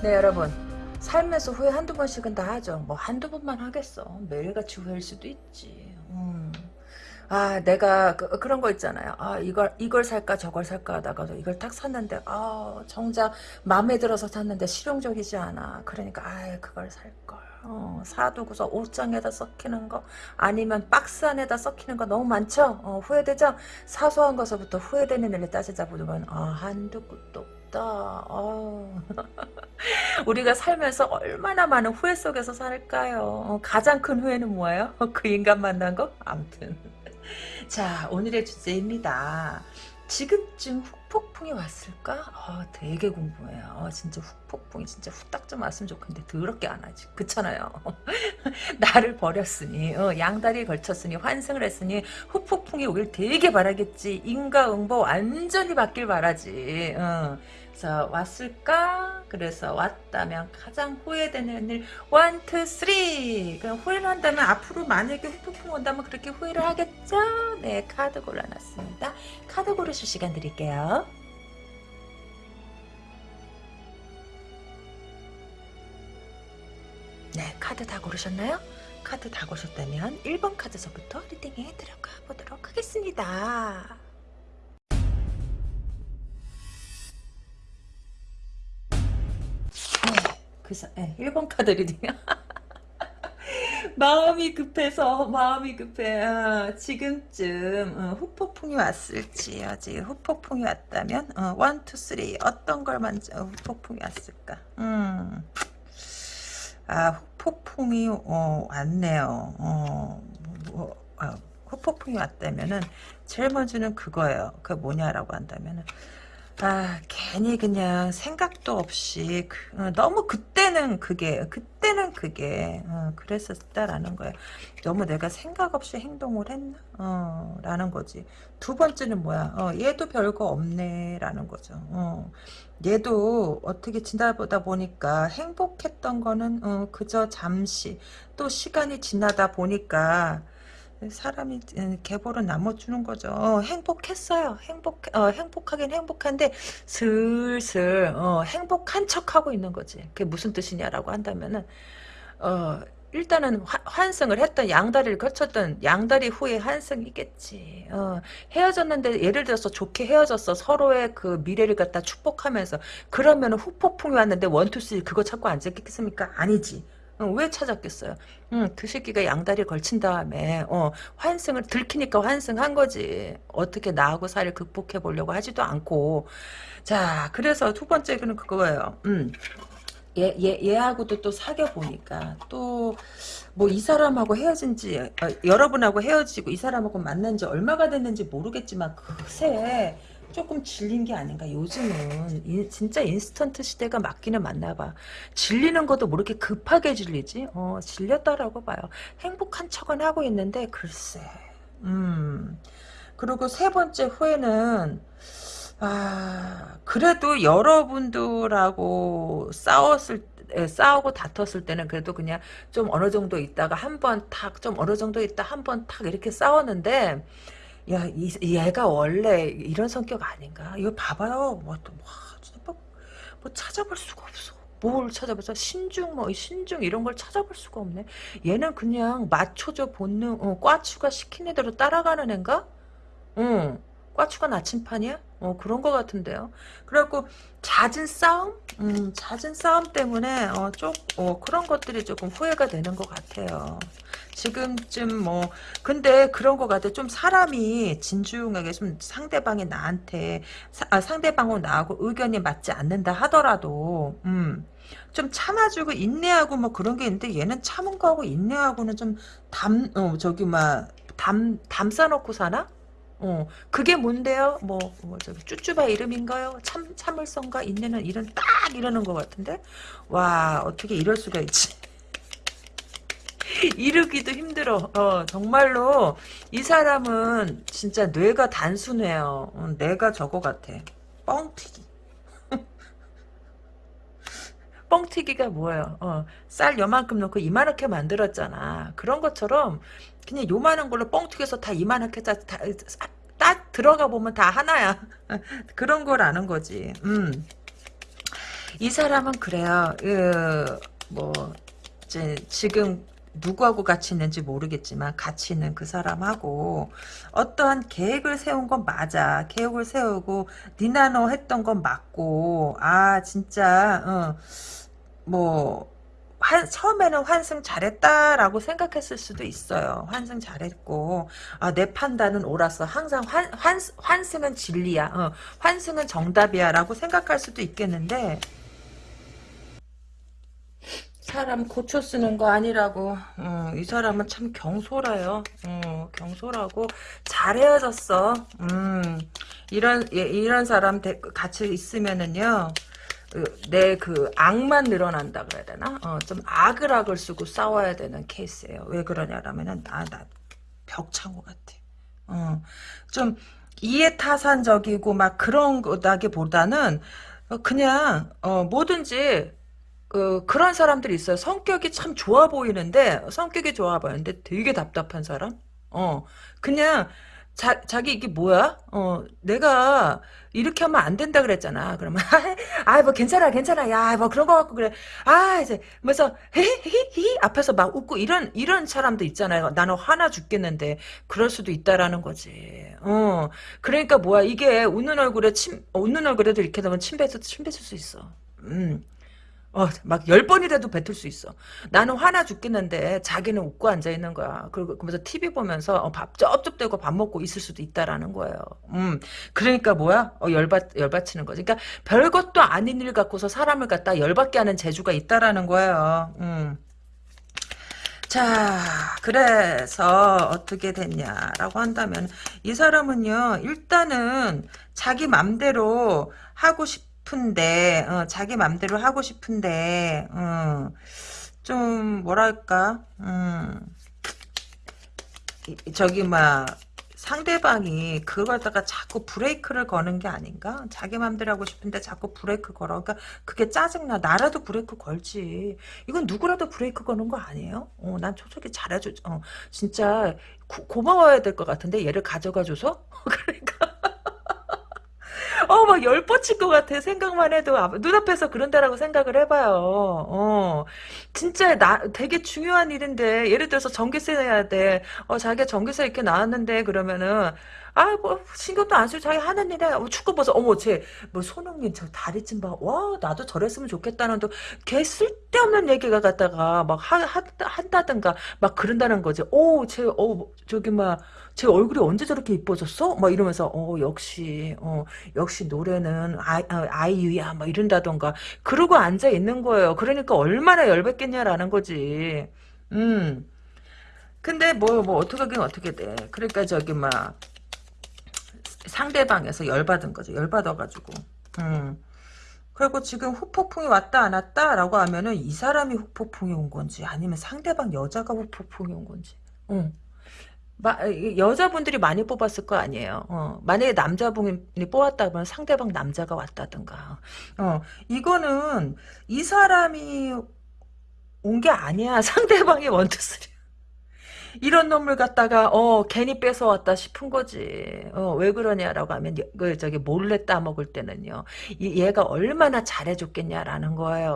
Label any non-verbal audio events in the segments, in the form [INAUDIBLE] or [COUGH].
네, 여러분. 살면서 후회 한두 번씩은 다 하죠. 뭐 한두 번만 하겠어. 매일같이 후회일 수도 있지. 음. 아, 내가 그, 런거 있잖아요. 아, 이걸 이걸 살까 저걸 살까 하다가도 이걸 딱 샀는데 아, 정작 마음에 들어서 샀는데 실용적이지 않아. 그러니까 아, 그걸 살 걸. 어, 사두고서 옷장에다 썩히는 거 아니면 박스 안에다 썩히는 거 너무 많죠? 어, 후회되죠? 사소한 것부터 후회되는 일을 따지자 보면 아, 한두 끝도 없다. 어. [LAUGHS] 우리가 살면서 얼마나 많은 후회 속에서 살까요? 어, 가장 큰 후회는 뭐예요? [LAUGHS] 그 인간 만난 거? 아무튼 [LAUGHS] 자 오늘의 주제입니다. 지금쯤 후폭풍이 왔을까? 어, 되게 궁금해요. 어, 진짜 후폭풍이 진짜 후딱 좀 왔으면 좋겠는데 더럽게 안 하지. 그렇잖아요. 나를 버렸으니 어, 양다리 걸쳤으니 환승을 했으니 후폭풍이 오길 되게 바라겠지. 인과응보 완전히 받길 바라지. 어. 그래서 왔을까? 그래서 왔다면 가장 후회되는 일 one, two, three 그럼 후회를 한다면 앞으로 만약에 후폭풍 온다면 그렇게 후회를 하겠죠? 네 카드 골라놨습니다. 카드 고르실 시간 드릴게요. 네 카드 다 고르셨나요? 카드 다 고르셨다면 1번 카드서부터 reading에 들어가 보도록 하겠습니다. 그래서 네, 1번 카드 reading 마음이 급해서 마음이 급해. 어, 지금쯤 어, 후폭풍이 왔을지 아직 후폭풍이 왔다면 어, 1, 2, 3 어떤 걸 먼저 후폭풍이 왔을까? 음. 아 후폭풍이 어, 왔네요. 어, 뭐, 어, 후폭풍이 왔다면은 제일 먼저는 그거예요. 그 뭐냐라고 한다면은 아 괜히 그냥 생각도 없이 그, 어, 너무 그때는 그게 그때는 그게 어, 그랬었다라는 거예요. 너무 내가 생각 없이 행동을 했나? 어, 라는 거지. 두 번째는 뭐야? 어, 얘도 별거 없네 라는 거죠. 어, 얘도 어떻게 지나보다 보니까 행복했던 거는 어, 그저 잠시 또 시간이 지나다 보니까 사람이 개보는 나눠주는 거죠. 어, 행복했어요. 행복, 어, 행복하긴 행복한데 슬슬 어, 행복한 척 하고 있는 거지. 그게 무슨 뜻이냐라고 한다면은 어, 일단은 환, 승을 했던 양다리를 거쳤던 양다리 후에 환승이겠지. 어, 헤어졌는데 예를 들어서 좋게 헤어졌어. 서로의 그 미래를 갖다 축복하면서 그러면 후폭풍이 왔는데 원투쓰리 그거 찾고 앉았겠습니까? 아니지. 어, 왜 찾았겠어요? 음, 그 새끼가 양다리 걸친 다음에 어, 환승을 들키니까 환승한 거지. 어떻게 나하고 사를 극복해 보려고 하지도 않고. 자, 그래서 두 번째는 그거예요. 음. 얘, 얘, 얘하고도 또 사귀어 보니까 또 뭐 이 사람하고 헤어진 지 어, 여러분하고 헤어지고 이 사람하고 만난 지 얼마가 됐는지 모르겠지만 그새 조금 질린 게 아닌가. 요즘은 인, 진짜 인스턴트 시대가 맞기는 맞나 봐. 질리는 것도 뭐 이렇게 급하게 질리지? 어, 질렸다라고 봐요. 행복한 척은 하고 있는데 글쎄. 음. 그리고 세 번째 후회는 아, 그래도 여러분들하고 싸웠을 싸우고 다퉜을 때는 그래도 그냥 좀 어느 정도 있다가 한 번 탁, 좀 어느 정도 있다 한 번 탁 이렇게 싸웠는데 야, 이, 얘가 원래 이런 성격 아닌가? 이거 봐봐요. 뭐, 또, 와, 진짜 뭐, 뭐 찾아볼 수가 없어. 뭘 찾아보자 신중 뭐 신중 이런 걸 찾아볼 수가 없네 얘는 그냥 맞춰줘 본능 어, 꽈추가 시키는 대로 따라가는 앤가 응 꽈추가 나침판이야 어, 그런 것 같은데요. 그래갖고, 잦은 싸움? 음, 잦은 싸움 때문에, 어, 쪽, 어, 그런 것들이 조금 후회가 되는 것 같아요. 지금쯤 뭐, 근데 그런 것 같아. 좀 사람이 진중하게 좀 상대방이 나한테, 사, 아, 상대방하고 나하고 의견이 맞지 않는다 하더라도, 음, 좀 참아주고 인내하고 뭐 그런 게 있는데 얘는 참은 거하고 인내하고는 좀 담, 어, 저기 막, 담, 담 싸놓고 사나? 어, 그게 뭔데요? 뭐, 뭐, 저기, 쭈쭈바 이름인가요? 참, 참을성과 인내는 이런, 딱 이러는 것 같은데? 와, 어떻게 이럴 수가 있지? [LAUGHS] 이르기도 힘들어. 어, 정말로, 이 사람은 진짜 뇌가 단순해요. 어, 뇌가 저거 같아. 뻥튀기. [LAUGHS] 뻥튀기가 뭐예요? 어, 쌀 요만큼 넣고 이만하게 만들었잖아. 그런 것처럼 그냥 요만한 걸로 뻥튀겨서 다 다, 다, 딱 들어가 보면 다 하나야. [LAUGHS] 그런 거라는 거지. 음. 이 사람은 그래요. 그, 뭐, 이제 지금 누구하고 같이 있는지 모르겠지만 같이 있는 그 사람하고 어떠한 계획을 세운 건 맞아. 계획을 세우고 니나노 했던 건 맞고 아 진짜 어, 뭐 환, 처음에는 환승 잘했다라고 생각했을 수도 있어요. 환승 잘했고 아, 내 판단은 옳았어. 항상 환, 환, 환승은 진리야. 어, 환승은 정답이야 라고 생각할 수도 있겠는데 사람 고쳐 쓰는 거 아니라고. 어, 이 사람은 참 경솔해요. 어, 경솔하고 잘 헤어졌어. 음, 이런 예, 이런 사람 대, 같이 있으면은요. 내그 악만 늘어난다 그래야 되나? 어, 좀 악을 악을 쓰고 싸워야 되는 케이스예요. 왜 그러냐라면은 아나 벽창호 같아. 어, 좀 이해타산적이고 막 그런 거다기보다는 그냥 어, 뭐든지 그, 그런 사람들이 있어요. 성격이 참 좋아 보이는데, 성격이 좋아 보이는데 되게 답답한 사람? 어, 그냥, 자, 자기 이게 뭐야? 어, 내가 이렇게 하면 안 된다 그랬잖아. 그러면, [LAUGHS] 아, 뭐 괜찮아, 괜찮아. 야, 뭐 그런 거 갖고 그래. 아, 이제, 그래서, 히히히 앞에서 막 웃고 이런, 이런 사람도 있잖아요. 나는 화나 죽겠는데, 그럴 수도 있다라는 거지. 어, 그러니까 뭐야. 이게 웃는 얼굴에 침, 웃는 얼굴에도 이렇게 되면 침 뱉을, 침 뱉을 수 있어. 음. 어, 막 열 번이라도 뱉을 수 있어. 나는 화나 죽겠는데 자기는 웃고 앉아 있는 거야. 그리고 그러면서 TV 보면서 어, 밥 쩝쩝대고 밥 먹고 있을 수도 있다라는 거예요. 음, 그러니까 뭐야? 어, 열받 열받치는 거지. 그러니까 별것도 아닌 일 갖고서 사람을 갖다 열받게 하는 재주가 있다라는 거예요. 음. 자, 그래서 어떻게 됐냐라고 한다면 이 사람은요. 일단은 자기 맘대로 하고 싶 싶은데 어, 자기 맘대로 하고 싶은데 어, 좀 뭐랄까 음, 저기 막 상대방이 그걸 갖다가 자꾸 브레이크를 거는 게 아닌가? 자기 맘대로 하고 싶은데 자꾸 브레이크 걸어. 그러니까 그게 짜증나. 나라도 브레이크 걸지. 이건 누구라도 브레이크 거는 거 아니에요? 어, 난 초석이 잘해줘. 어, 진짜 고, 고마워야 될 것 같은데 얘를 가져가줘서? [LAUGHS] 그러니까 어, 막 열 뻗칠 것 같아. 생각만 해도. 눈앞에서 그런다라고 생각을 해봐요. 어. 진짜 나, 되게 중요한 일인데, 예를 들어서 전기세 내야 돼. 어, 자기가 전기세 이렇게 나왔는데, 그러면은, 아, 뭐, 신경도 안 쓰고 자기 하는 일에, 어, 축구 봐서, 어머, 쟤, 뭐, 손흥민 저 다리 좀 봐. 와, 나도 저랬으면 좋겠다는, 또, 걔 쓸데없는 얘기가 갖다가, 막, 하, 하, 한다든가, 막 그런다는 거지. 오, 쟤, 어, 저기, 막, 제 얼굴이 언제 저렇게 이뻐졌어? 막 이러면서 어 역시 어 역시 노래는 아, 아, 아이유야 막 이런다던가 그러고 앉아 있는 거예요. 그러니까 얼마나 열받겠냐라는 거지. 음. 근데 뭐뭐 어떻게 하긴 어떻게 돼. 그러니까 저기 막 상대방에서 열받은 거죠. 열받아가지고. 음. 그리고 지금 후폭풍이 왔다 안 왔다 라고 하면은 이 사람이 후폭풍이 온 건지 아니면 상대방 여자가 후폭풍이 온 건지. 응. 마, 여자분들이 많이 뽑았을 거 아니에요. 어, 만약에 남자분이 뽑았다면 상대방 남자가 왔다든가. 어, 이거는 이 사람이 온 게 아니야. [LAUGHS] 상대방이 원투쓰리. 이런 놈을 갖다가 어 괜히 뺏어왔다 싶은 거지. 어, 왜 그러냐라고 하면 그 저기 몰래 따먹을 때는요. 이, 얘가 얼마나 잘해줬겠냐라는 거예요.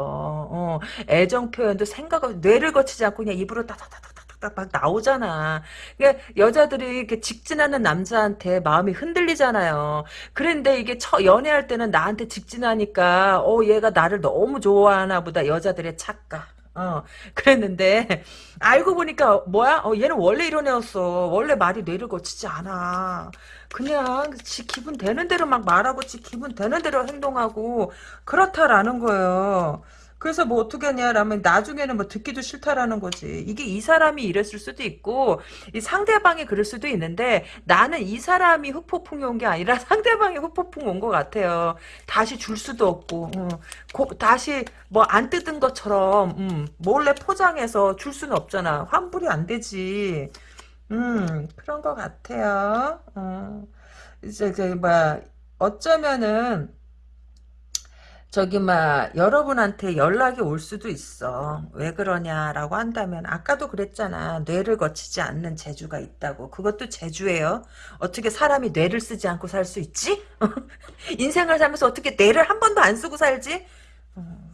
어, 애정 표현도 생각을 뇌를 거치지 않고 그냥 입으로 따다다다 막 나오잖아. 그러니까 여자들이 이렇게 직진하는 남자한테 마음이 흔들리잖아요. 그런데 이게 처 연애할 때는 나한테 직진하니까 어 얘가 나를 너무 좋아하나 보다 여자들의 착각. 어 그랬는데 알고 보니까 뭐야? 어 얘는 원래 이런 애였어. 원래 말이 뇌를 거치지 않아. 그냥 지 기분 되는 대로 막 말하고 지 기분 되는 대로 행동하고 그렇다라는 거예요. 그래서 뭐 어떻게 하냐라면 나중에는 뭐 듣기도 싫다라는 거지. 이게 이 사람이 이랬을 수도 있고 이 상대방이 그럴 수도 있는데 나는 이 사람이 흑폭풍이 온 게 아니라 [LAUGHS] 상대방이 흑폭풍 온 것 같아요. 다시 줄 수도 없고 음, 고, 다시 뭐 안 뜯은 것처럼 음, 몰래 포장해서 줄 수는 없잖아. 환불이 안 되지. 음 그런 것 같아요. 어. 이제 이제 뭐 어쩌면은 저기 막 여러분한테 연락이 올 수도 있어. 왜 그러냐라고 한다면 아까도 그랬잖아. 뇌를 거치지 않는 재주가 있다고. 그것도 재주예요. 어떻게 사람이 뇌를 쓰지 않고 살 수 있지? [LAUGHS] 인생을 살면서 어떻게 뇌를 한 번도 안 쓰고 살지? 어,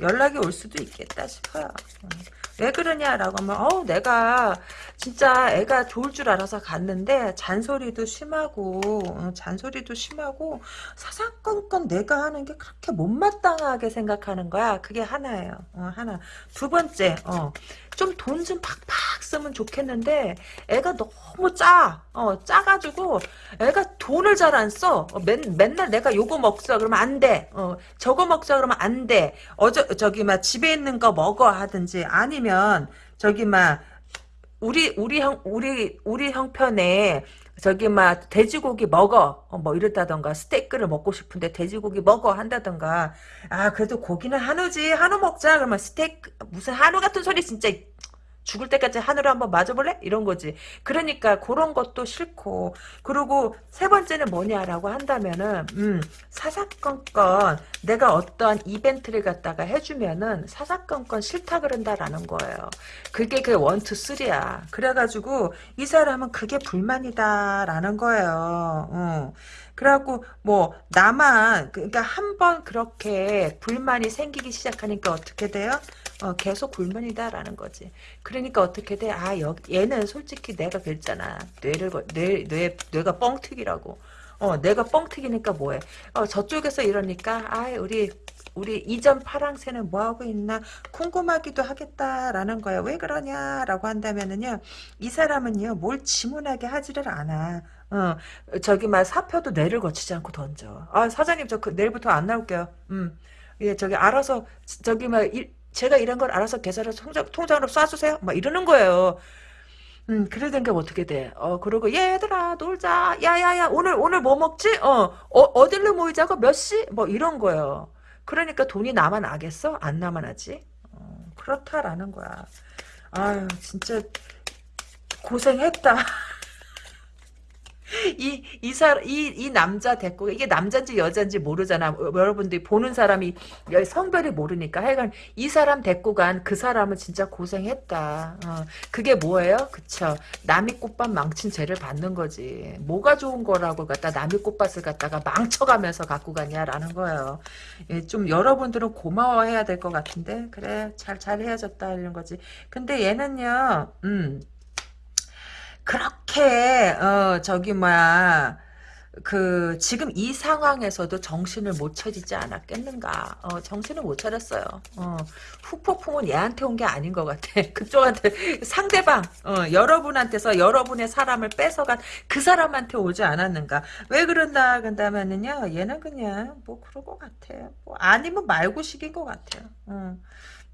연락이 올 수도 있겠다 싶어요. 음. 왜 그러냐라고 하면 어 내가 진짜 애가 좋을 줄 알아서 갔는데 잔소리도 심하고 어, 잔소리도 심하고 사사건건 내가 하는 게 그렇게 못마땅하게 생각하는 거야. 그게 하나예요. 어, 하나. 두 번째 어, 좀돈좀 팍팍 쓰면 좋겠는데 애가 너무 짜. 어, 짜가지고 애가 돈을 잘 안 써. 어, 맨, 맨날 내가 요거 먹자 그러면 안 돼. 어, 저거 먹자 그러면 안 돼. 어저 저기 막 집에 있는 거 먹어 하든지 아니면 저기 막 우리 우리 형 우리 우리 형편에 저기 막 돼지고기 먹어 어, 뭐 이랬다던가 스테이크를 먹고 싶은데 돼지고기 먹어 한다던가 아 그래도 고기는 한우지 한우 먹자 그러면 스테이크 무슨 한우 같은 소리 진짜 죽을 때까지 하늘을 한번 맞아볼래? 이런 거지. 그러니까 그런 것도 싫고 그리고 세 번째는 뭐냐라고 한다면은 음, 사사건건 내가 어떠한 이벤트를 갖다가 해주면은 사사건건 싫다 그런다라는 거예요. 그게 그 원투 쓰리야. 그래가지고 이 사람은 그게 불만이다라는 거예요. 어. 그래갖고 뭐 나만 그러니까 한 번 그렇게 불만이 생기기 시작하니까 어떻게 돼요? 어, 계속 불만이다라는 거지. 그러니까 어떻게 돼? 아, 여, 얘는 솔직히 내가 그랬잖아. 뇌를, 뇌, 뇌, 뇌가 뻥튀기라고. 어, 내가 뻥튀기니까 뭐해. 어, 저쪽에서 이러니까, 아, 우리, 우리 이전 파랑새는 뭐하고 있나 궁금하기도 하겠다라는 거야. 왜 그러냐라고 한다면은요, 이 사람은요, 뭘 지문하게 하지를 않아. 어, 저기 막 사표도 뇌를 거치지 않고 던져. 아, 사장님, 저 그, 내일부터 안 나올게요. 음. 예, 저기 알아서 저기 막 일, 제가 이런 걸 알아서 계산해서 통장, 통장으로 쏴주세요. 막 이러는 거예요. 음, 그러던가 어떻게 돼? 어, 그러고, 얘들아, 놀자. 야야야, 오늘, 오늘 뭐 먹지? 어, 어 어딜로 모이자고? 몇 시? 뭐 이런 거예요. 그러니까 돈이 나만 나겠어? 안 나만 하지? 어, 그렇다라는 거야. 아유, 진짜, 고생했다. [LAUGHS] 이, 이 사, 이, 이 남자 됐고, 이게 남자인지 여자인지 모르잖아. 여러분들이 보는 사람이 성별이 모르니까. 하여간 이 사람 데리고 간 그 사람은 진짜 고생했다. 어, 그게 뭐예요? 그쵸. 남이 꽃밭 망친 죄를 받는 거지. 뭐가 좋은 거라고 갖다 남이 꽃밭을 갖다가 망쳐가면서 갖고 가냐라는 거예요. 예, 좀 여러분들은 고마워해야 될 것 같은데. 그래, 잘, 잘 헤어졌다. 이런 거지. 근데 얘는요, 음, 그렇게 어 저기 뭐야 그 지금 이 상황에서도 정신을 못 차리지 않았겠는가? 어, 정신을 못 차렸어요. 어, 후폭풍은 얘한테 온 게 아닌 것 같아. [LAUGHS] 그쪽한테 상대방 어, 여러분한테서 여러분의 사람을 뺏어간 그 사람한테 오지 않았는가? 왜 그런다 그런다면은요 얘는 그냥 뭐 그런 것 같아요. 뭐 아니면 말고식인 것 같아요. 어.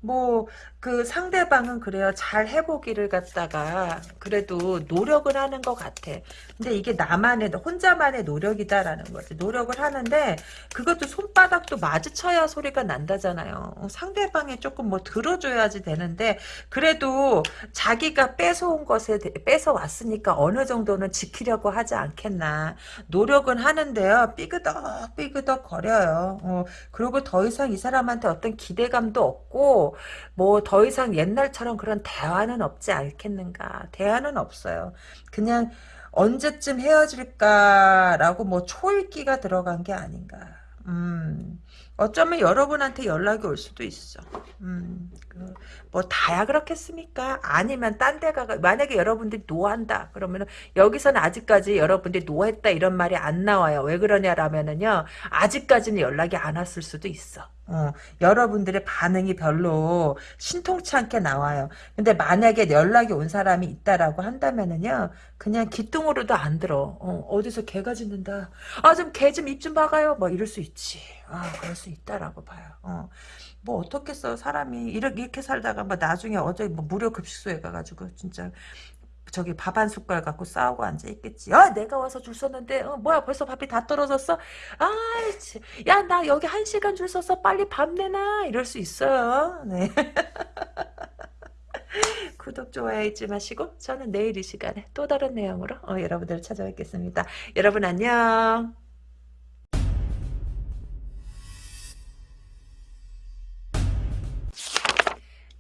뭐 그 상대방은 그래요. 잘 해보기를 갖다가 그래도 노력을 하는 것 같아. 근데 이게 나만의 혼자만의 노력이다라는 거지. 노력을 하는데 그것도 손바닥도 마주쳐야 소리가 난다잖아요. 어, 상대방이 조금 뭐 들어줘야지 되는데 그래도 자기가 뺏어온 것에 뺏어 왔으니까 어느 정도는 지키려고 하지 않겠나. 노력은 하는데요. 삐그덕 삐그덕 거려요. 어, 그리고 더 이상 이 사람한테 어떤 기대감도 없고 뭐더 이상 옛날처럼 그런 대화는 없지 않겠는가. 대화는 없어요. 그냥 언제쯤 헤어질까라고 뭐 초읽기가 들어간 게 아닌가. 음, 어쩌면 여러분한테 연락이 올 수도 있어. 음, 그, 뭐 다야 그렇겠습니까? 아니면 딴 데가 만약에 여러분들이 노한다 그러면은 여기서는 아직까지 여러분들이 노했다 이런 말이 안 나와요. 왜 그러냐라면은요 아직까지는 연락이 안 왔을 수도 있어. 어, 여러분들의 반응이 별로 신통치 않게 나와요. 근데 만약에 연락이 온 사람이 있다라고 한다면은요, 그냥 기뚱으로도 안 들어. 어, 디서 개가 짖는다. 아, 좀 개 좀 입좀 박아요. 뭐 이럴 수 있지. 아, 그럴 수 있다라고 봐요. 어. 뭐 어떻겠어 사람이 이렇게, 이렇게 살다가 뭐 나중에 어제 뭐 무료 급식소에 가가지고 진짜 저기 밥 한 숟갈 갖고 싸우고 앉아 있겠지. 아, 내가 와서 줄 섰는데, 어, 뭐야, 벌써 밥이 다 떨어졌어? 아, 야, 나 여기 한 시간 줄 섰어. 빨리 밥 내놔. 이럴 수 있어요. 네. [LAUGHS] 구독, 좋아요 잊지 마시고, 저는 내일 이 시간에 또 다른 내용으로 어, 여러분들을 찾아뵙겠습니다. 여러분 안녕.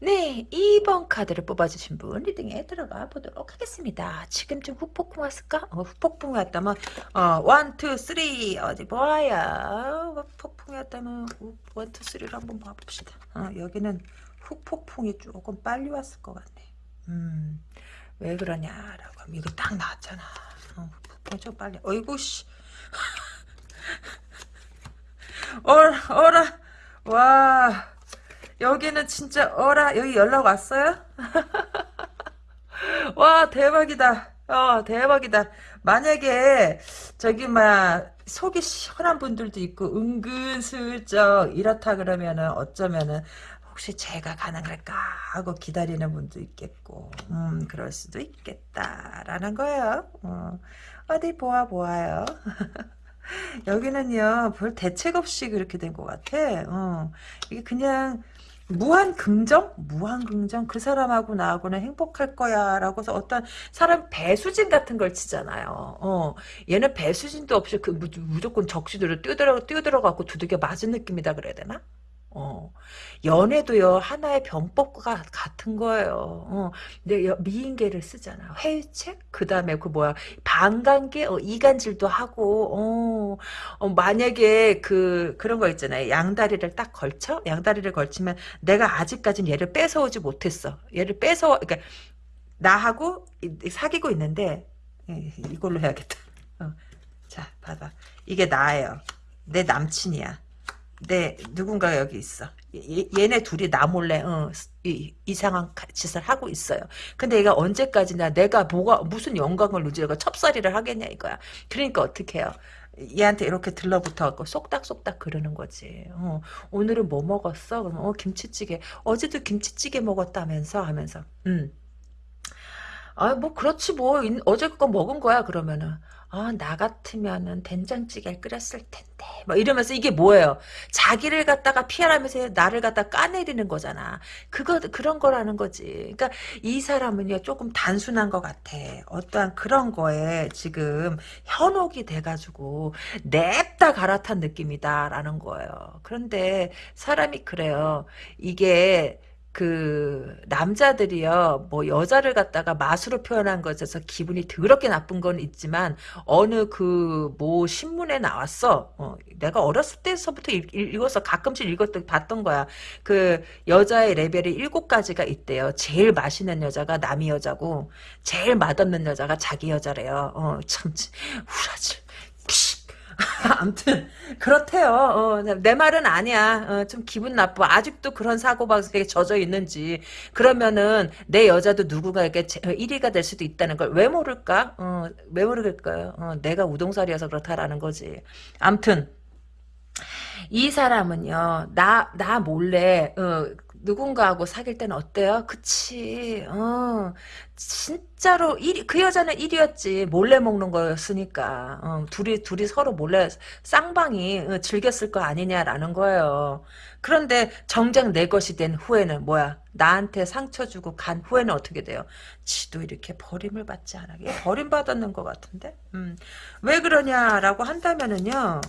네, 2번 카드를 뽑아주신 분 리딩에 들어가 보도록 하겠습니다. 지금쯤 후폭풍 왔을까? 어, 후폭풍이 왔다면 어, 1, 2, 3 어디 보아야 후폭풍이 왔다면 1, 2, 3를 한번 봐봅시다. 어, 여기는 후폭풍이 조금 빨리 왔을 것 같네. 음, 왜 그러냐라고 하면 이거 딱 나왔잖아. 어, 후폭풍이 좀 빨리. 어이구 씨. [LAUGHS] 어라 어라 와 여기는 진짜 어라 여기 연락 왔어요? [LAUGHS] 와 대박이다. 어 대박이다. 만약에 저기 막 속이 시원한 분들도 있고 은근슬쩍 이렇다 그러면은 어쩌면은 혹시 제가 가능할까 하고 기다리는 분도 있겠고 음 그럴 수도 있겠다라는 거예요. 어, 어디 보아 보아요. [LAUGHS] 여기는요 별 대책 없이 그렇게 된 것 같아. 어, 이게 그냥 무한 긍정? 무한 긍정? 그 사람하고 나하고는 행복할 거야. 라고서 어떤 사람 배수진 같은 걸 치잖아요. 어, 얘는 배수진도 없이 그 무조건 적시들을 뛰어들어, 뛰어들어갖고 두들겨 맞은 느낌이다 그래야 되나? 어, 연애도요, 하나의 병법과 같은 거예요. 어, 근데 미인계를 쓰잖아. 회유책? 그 다음에 그 뭐야, 방광계? 어, 이간질도 하고, 어, 어, 만약에 그, 그런 거 있잖아요. 양다리를 딱 걸쳐? 양다리를 걸치면 내가 아직까진 얘를 뺏어오지 못했어. 얘를 뺏어, 그러니까, 나하고 사귀고 있는데, 예, 이걸로 해야겠다. 어, 자, 봐봐. 이게 나예요. 내 남친이야. 네, 누군가 여기 있어. 얘, 네 둘이 나 몰래 어, 이, 이상한 짓을 하고 있어요. 근데 얘가 언제까지나 내가 뭐가 무슨 영광을 누리가 첩살이를 하겠냐 이거야. 그러니까 어떻게 해요? 얘한테 이렇게 들러붙어갖고 쏙닥쏙닥 그러는 거지. 어, 오늘은 뭐 먹었어? 그러면 어 김치찌개. 어제도 김치찌개 먹었다면서 하면서. 음. 아, 뭐, 그렇지, 뭐, 어제 그거 먹은 거야, 그러면은. 아, 나 같으면은 된장찌개를 끓였을 텐데. 뭐 이러면서 이게 뭐예요? 자기를 갖다가 피하라면서 나를 갖다 까내리는 거잖아. 그거, 그런 거라는 거지. 그러니까 이 사람은요, 조금 단순한 것 같아. 어떠한 그런 거에 지금 현혹이 돼가지고 냅다 갈아탄 느낌이다라는 거예요. 그런데 사람이 그래요. 이게 그 남자들이요 뭐 여자를 갖다가 맛으로 표현한 것에서 기분이 더럽게 나쁜 건 있지만 어느 그 뭐 신문에 나왔어. 어, 내가 어렸을 때서부터 읽, 읽어서 가끔씩 읽었던 봤던 거야. 그 여자의 레벨이 일곱 가지가 있대요. 제일 맛있는 여자가 남이 여자고 제일 맛없는 여자가 자기 여자래요. 어참 후라질 [LAUGHS] [LAUGHS] 아무튼 그렇대요. 어, 내 말은 아니야. 어, 좀 기분 나빠. 아직도 그런 사고방식에 젖어 있는지. 그러면은 내 여자도 누군가에게 1위가 될 수도 있다는 걸 왜 모를까? 어, 왜 모르겠까요? 어, 내가 우동살이어서 그렇다라는 거지. 아무튼 이 사람은요. 나 나 몰래 어, 누군가하고 사귈 때는 어때요? 그치. 어, 진짜로 1위, 그 여자는 1위였지. 몰래 먹는 거였으니까. 어, 둘이, 둘이 서로 몰래 쌍방이 어, 즐겼을 거 아니냐라는 거예요. 그런데 정작 내 것이 된 후에는 뭐야? 나한테 상처 주고 간 후에는 어떻게 돼요? 지도 이렇게 버림을 받지 않아. 버림받았는 것 같은데? 음. 왜 그러냐라고 한다면은요.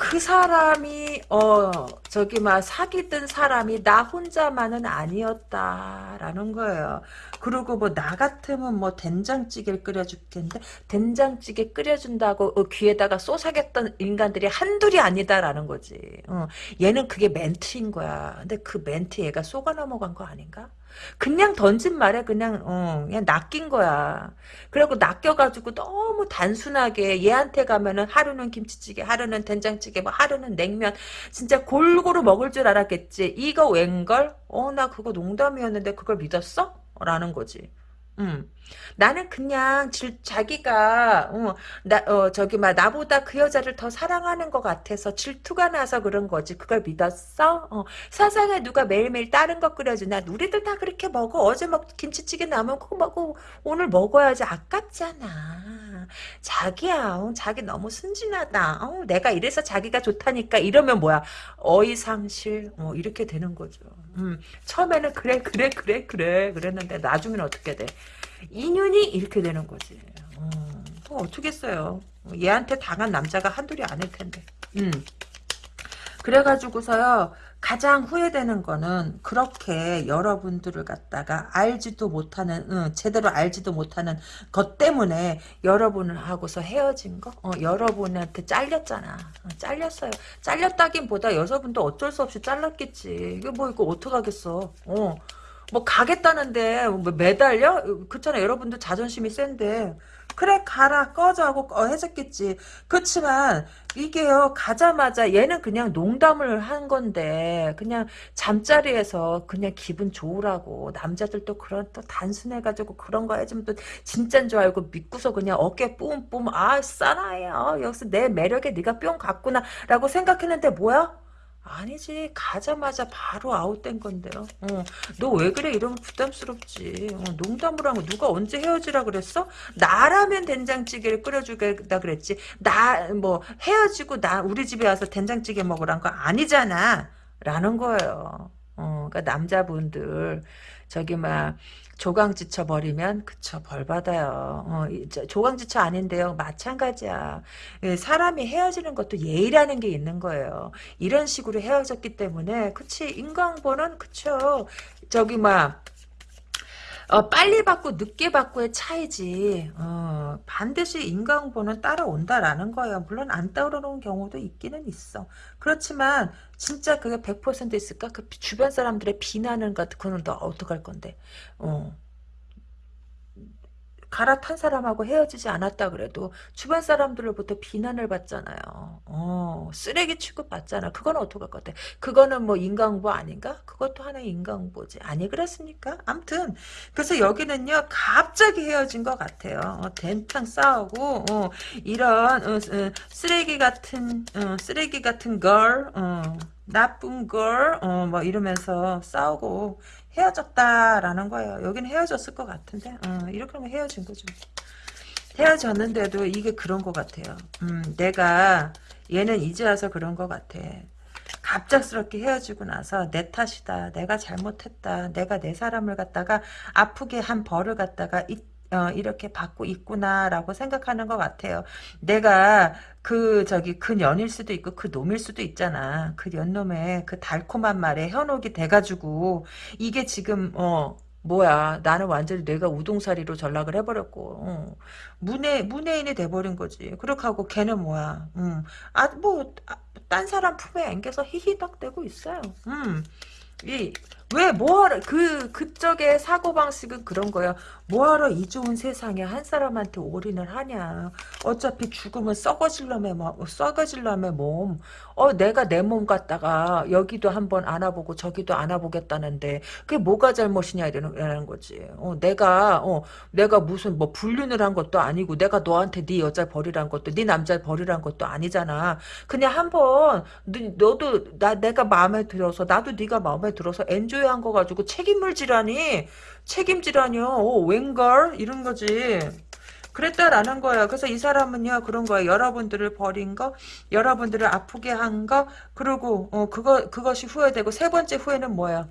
그 사람이 어 저기 막 사귀던 사람이 나 혼자만은 아니었다라는 거예요. 그리고 뭐 나 같으면 뭐 된장찌개를 끓여줄 텐데 된장찌개 끓여준다고 어, 귀에다가 쏘사겼던 인간들이 한둘이 아니다라는 거지. 어, 얘는 그게 멘트인 거야. 근데 그 멘트 얘가 쏘가 넘어간 거 아닌가? 그냥 던진 말에 그냥 어, 그냥 낚인 거야. 그리고 낚여가지고 너무 단순하게 얘한테 가면은 하루는 김치찌개, 하루는 된장찌개, 뭐 하루는 냉면 진짜 골고루 먹을 줄 알았겠지. 이거 웬걸? 어 나 그거 농담이었는데 그걸 믿었어? 라는 거지. 음. 나는 그냥 질, 자기가 어, 나 어, 저기 막 나보다 그 여자를 더 사랑하는 것 같아서 질투가 나서 그런 거지. 그걸 믿었어? 어, 세상에 누가 매일매일 다른 거 끓여주나? 우리들 다 그렇게 먹어. 어제 먹 김치찌개 남으면 그거 먹고 오늘 먹어야지. 아깝잖아. 자기야, 어, 자기 너무 순진하다. 어, 내가 이래서 자기가 좋다니까 이러면 뭐야? 어이상실 어, 이렇게 되는 거죠. 음, 처음에는 그래 그래 그래 그래 그랬는데 나중에는 어떻게 돼? 인연이 이렇게 되는 거지. 어, 뭐 어쩌겠어요. 얘한테 당한 남자가 한둘이 아닐 텐데. 음. 그래가지고서요 가장 후회되는 거는 그렇게 여러분들을 갖다가 알지도 못하는 응, 제대로 알지도 못하는 것 때문에 여러분을 하고서 헤어진 거 어, 여러분한테 잘렸잖아 어, 잘렸어요 잘렸다긴보다 여러분도 어쩔 수 없이 잘랐겠지 이게 뭐 이거 어떡하겠어 어. 뭐 가겠다는데 뭐 매달려? 그렇잖아 여러분들 자존심이 센데. 그래 가라. 꺼져 하고 해줬겠지. 그렇지만 이게요 가자마자 얘는 그냥 농담을 한 건데 그냥 잠자리에서 그냥 기분 좋으라고 남자들도 그런 또 단순해가지고 그런 거 해주면 또 진짠 줄 알고 믿고서 그냥 어깨 뿜뿜 아 싸나요 여기서 내 매력에 네가 뿅 갔구나. 라고 생각했는데 뭐야 아니지 가자마자 바로 아웃된 건데요. 어, 너왜 그래 이러면 부담스럽지. 어, 농담을 하고 누가 언제 헤어지라 그랬어? 나라면 된장찌개를 끓여주겠다 그랬지. 나 뭐 헤어지고 나 우리 집에 와서 된장찌개 먹으란 거 아니잖아. 라는 거예요. 어, 그러니까 남자분들 저기 막 조강지쳐 버리면 그쵸 벌 받아요. 어, 조강지쳐 아닌데요. 마찬가지야. 예, 사람이 헤어지는 것도 예의라는 게 있는 거예요. 이런 식으로 헤어졌기 때문에 그치 인강보는 그쵸. 저기 막 어, 빨리 받고 늦게 받고의 차이지. 어, 반드시 인과응보는 따라온다라는 거예요. 물론 안 따라오는 경우도 있기는 있어. 그렇지만 진짜 그게 100% 있을까? 그 주변 사람들의 비난은 같은 그는 너 어떡할 건데. 어. 갈아탄 사람하고 헤어지지 않았다 그래도 주변 사람들로부터 비난을 받잖아요. 어, 쓰레기 취급 받잖아. 그건 어떡할 것 같아. 그거는 뭐 인강보 아닌가? 그것도 하나의 인강보지. 아니 그렇습니까? 암튼 그래서 여기는요 갑자기 헤어진 것 같아요. 어, 된탕 싸우고 어, 이런 어, 어, 쓰레기 같은 어, 쓰레기 같은 걸 어, 나쁜 걸, 어, 뭐, 이러면서 싸우고, 헤어졌다라는 거예요. 여기는 헤어졌을 것 같은데 어, 이렇게 하면 헤어진 거죠. 헤어졌는데도 이게 그런 것 같아요. 음, 내가 얘는 이제 와서 그런 것 같아. 갑작스럽게 헤어지고 나서 내 탓이다. 내가 잘못했다. 내가 내 사람을 갖다가 아프게 한 벌을 갖다가 이, 어, 이렇게 받고 있구나라고 생각하는 것 같아요. 내가 그 저기 그 년일 수도 있고 그 놈일 수도 있잖아. 그 연놈의 그 달콤한 말에 현혹이 돼가지고 이게 지금 어 뭐야 나는 완전히 내가 우동사리로 전락을 해버렸고 어. 문해 문해인이 돼버린 거지. 그렇게 하고 걔는 뭐야? 음. 아뭐딴 사람 품에 안겨서 히히덕대고 있어요. 음. 이 왜 뭐하러 그 그쪽의 사고 방식은 그런 거야 뭐하러 이 좋은 세상에 한 사람한테 올인을 하냐. 어차피 죽으면 썩어질라며 썩어질라며 몸 어, 내가 내 몸 갖다가 여기도 한번 안아보고 저기도 안아보겠다는데 그게 뭐가 잘못이냐 이러는 거지. 어, 내가 어, 내가 무슨 뭐 불륜을 한 것도 아니고 내가 너한테 네 여자 버리란 것도 네 남자 버리란 것도 아니잖아. 그냥 한번 너, 도 나 내가 마음에 들어서 나도 네가 마음에 들어서 엔조이한 거 가지고 책임을 지라니 책임지라뇨. 어, 웬걸 이런 거지. 그랬다라는 거예요. 그래서 이 사람은요 그런 거예요. 여러분들을 버린 거, 여러분들을 아프게 한 거, 그리고 어, 그거 그것이 후회되고 세 번째 후회는 뭐야?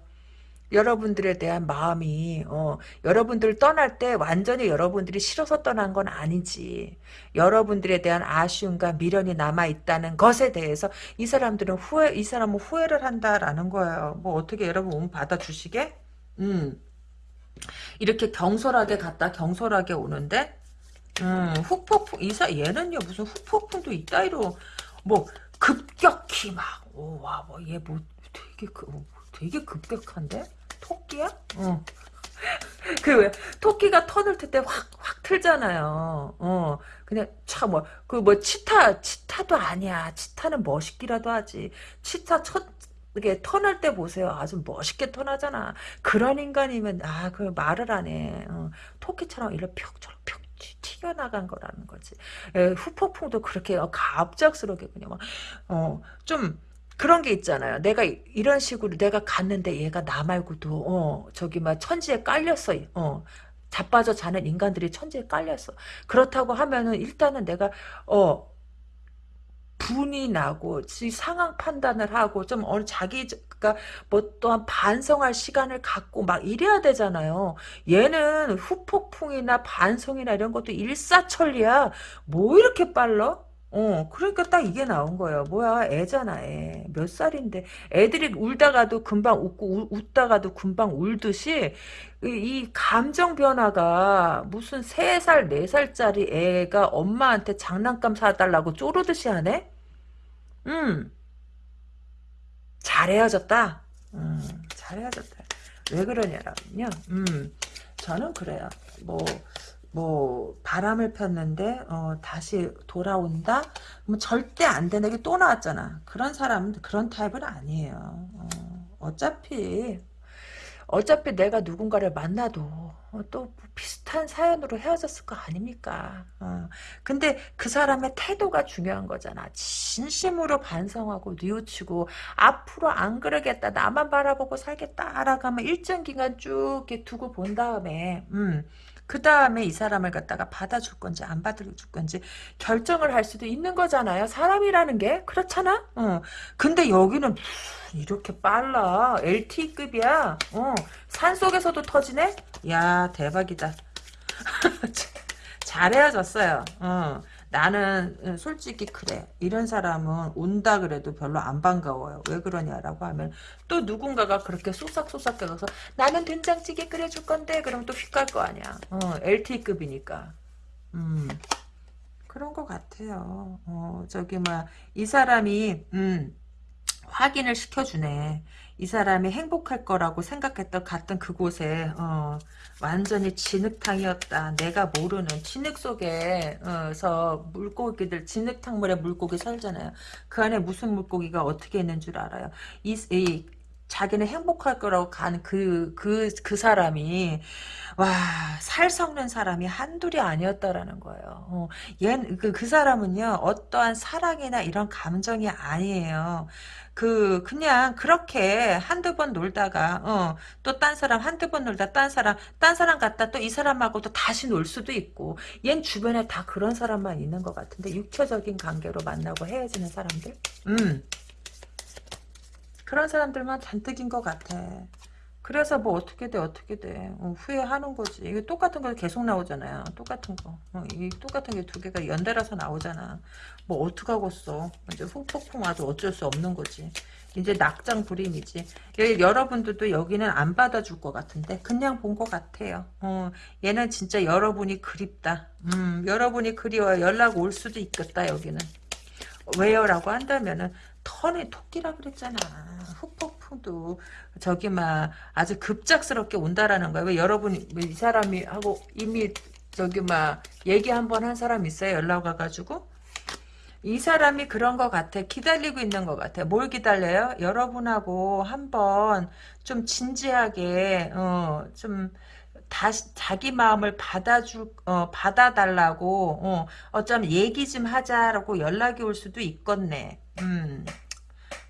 여러분들에 대한 마음이 어, 여러분들 떠날 때 완전히 여러분들이 싫어서 떠난 건 아니지. 여러분들에 대한 아쉬움과 미련이 남아 있다는 것에 대해서 이 사람들은 후회 이 사람은 후회를 한다라는 거예요. 뭐 어떻게 여러분 몸 받아주시게? 음. 이렇게 경솔하게 갔다 경솔하게 오는데 음, 후폭풍, 이 사, 얘는요, 무슨 후폭풍도 이따위로, 뭐, 급격히 막, 오, 와, 뭐, 얘 뭐, 되게, 그, 되게 급격한데? 토끼야? 어. [LAUGHS] 그 왜, 토끼가 터널 때 확, 확 틀잖아요. 어, 그냥, 참, 뭐, 그 뭐, 치타, 치타도 아니야. 치타는 멋있기라도 하지. 치타 첫, 이게 턴할 때 보세요. 아주 멋있게 턴하잖아. 그런 인간이면, 아, 그 말을 안 해. 어, 토끼처럼 이렇게 벽처럼 벽 튀겨나간 거라는 거지. 에, 후폭풍도 그렇게 갑작스럽게 그냥 막, 어, 좀, 그런 게 있잖아요. 내가 이런 식으로 내가 갔는데 얘가 나 말고도, 어, 저기 막 천지에 깔렸어. 어, 자빠져 자는 인간들이 천지에 깔렸어. 그렇다고 하면은 일단은 내가, 어, 분이 나고 상황 판단을 하고 좀 어느 자기가 뭐 또한 반성할 시간을 갖고 막 이래야 되잖아요. 얘는 후폭풍이나 반성이나 이런 것도 일사천리야. 뭐 이렇게 빨라? 어, 그러니까 딱 이게 나온 거예요. 뭐야, 애잖아, 애. 몇 살인데. 애들이 울다가도 금방 웃고, 우- 웃다가도 금방 울듯이, 이, 이 감정 변화가 무슨 3살, 4살짜리 애가 엄마한테 장난감 사달라고 쪼르듯이 하네? 음, 잘 헤어졌다. 음, 잘 헤어졌다. 왜 그러냐면요. 음, 저는 그래요. 뭐, 뭐 바람을 폈는데 어, 다시 돌아온다? 뭐 절대 안 되는 게 또 나왔잖아. 그런 사람은 그런 타입은 아니에요. 어, 어차피 어차피 내가 누군가를 만나도 어, 또 비슷한 사연으로 헤어졌을 거 아닙니까? 어. 근데 그 사람의 태도가 중요한 거잖아. 진심으로 반성하고 뉘우치고 앞으로 안 그러겠다. 나만 바라보고 살겠다라고 하면 일정 기간 쭉 두고 본 다음에 음. 그 다음에 이 사람을 갖다가 받아줄 건지 안 받아줄 건지 결정을 할 수도 있는 거잖아요. 사람이라는 게 그렇잖아. 어. 근데 여기는 이렇게 빨라. LTE급이야. 어. 산 속에서도 터지네? 야, 대박이다. [LAUGHS] 잘 헤어졌어요. 어. 나는 어, 솔직히 그래. 이런 사람은 온다 그래도 별로 안 반가워요. 왜 그러냐라고 하면 또 누군가가 그렇게 쏘싹쏘싹 해서 나는 된장찌개 끓여줄 건데 그럼 또 휙 갈 거 아니야. 어, LTE급이니까. 음. 그런 것 같아요. 어, 저기, 뭐, 이 사람이, 음, 확인을 시켜주네. 이 사람이 행복할 거라고 생각했던 갔던 그곳에 어, 완전히 진흙탕이었다. 내가 모르는 진흙 속에서 물고기들 진흙탕물에 물고기 살잖아요. 그 안에 무슨 물고기가 어떻게 있는 줄 알아요. 이, 이 자기는 행복할 거라고 간 그, 그, 그 사람이, 와, 살 썩는 사람이 한둘이 아니었다라는 거예요. 어, 얘, 그, 그 사람은요, 어떠한 사랑이나 이런 감정이 아니에요. 그, 그냥 그렇게 한두 번 놀다가, 어, 또 딴 사람, 한두 번 놀다 딴 사람, 딴 사람 갔다 또 이 사람하고 또 다시 놀 수도 있고, 얜 주변에 다 그런 사람만 있는 것 같은데, 육체적인 관계로 만나고 헤어지는 사람들? 음. 그런 사람들만 잔뜩인 것 같아. 그래서 뭐 어떻게 돼 어떻게 돼. 어, 후회하는 거지. 이게 똑같은 거 계속 나오잖아요. 똑같은 거. 어, 이 똑같은 게 두 개가 연달아서 나오잖아. 뭐 어떡하겠어? 이제 후폭풍 와도 어쩔 수 없는 거지. 이제 낙장 불임이지. 여, 여러분들도 여기는 안 받아줄 것 같은데 그냥 본 것 같아요. 어, 얘는 진짜 여러분이 그립다. 음, 여러분이 그리워 연락 올 수도 있겠다 여기는. 왜요? 라고 한다면은 턴에 토끼라 그랬잖아. 후폭풍도 저기 막 아주 급작스럽게 온다라는 거야. 왜 여러분이 이 사람이 하고 이미 저기 막 얘기 한 번 한 사람 있어요. 연락 와가지고 이 사람이 그런 것 같아. 기다리고 있는 것 같아. 뭘 기다려요? 여러분하고 한번 좀 진지하게 어, 좀 다시 자기 마음을 받아줄 어, 받아달라고 어, 어쩌면 얘기 좀 하자라고 연락이 올 수도 있겠네. 음.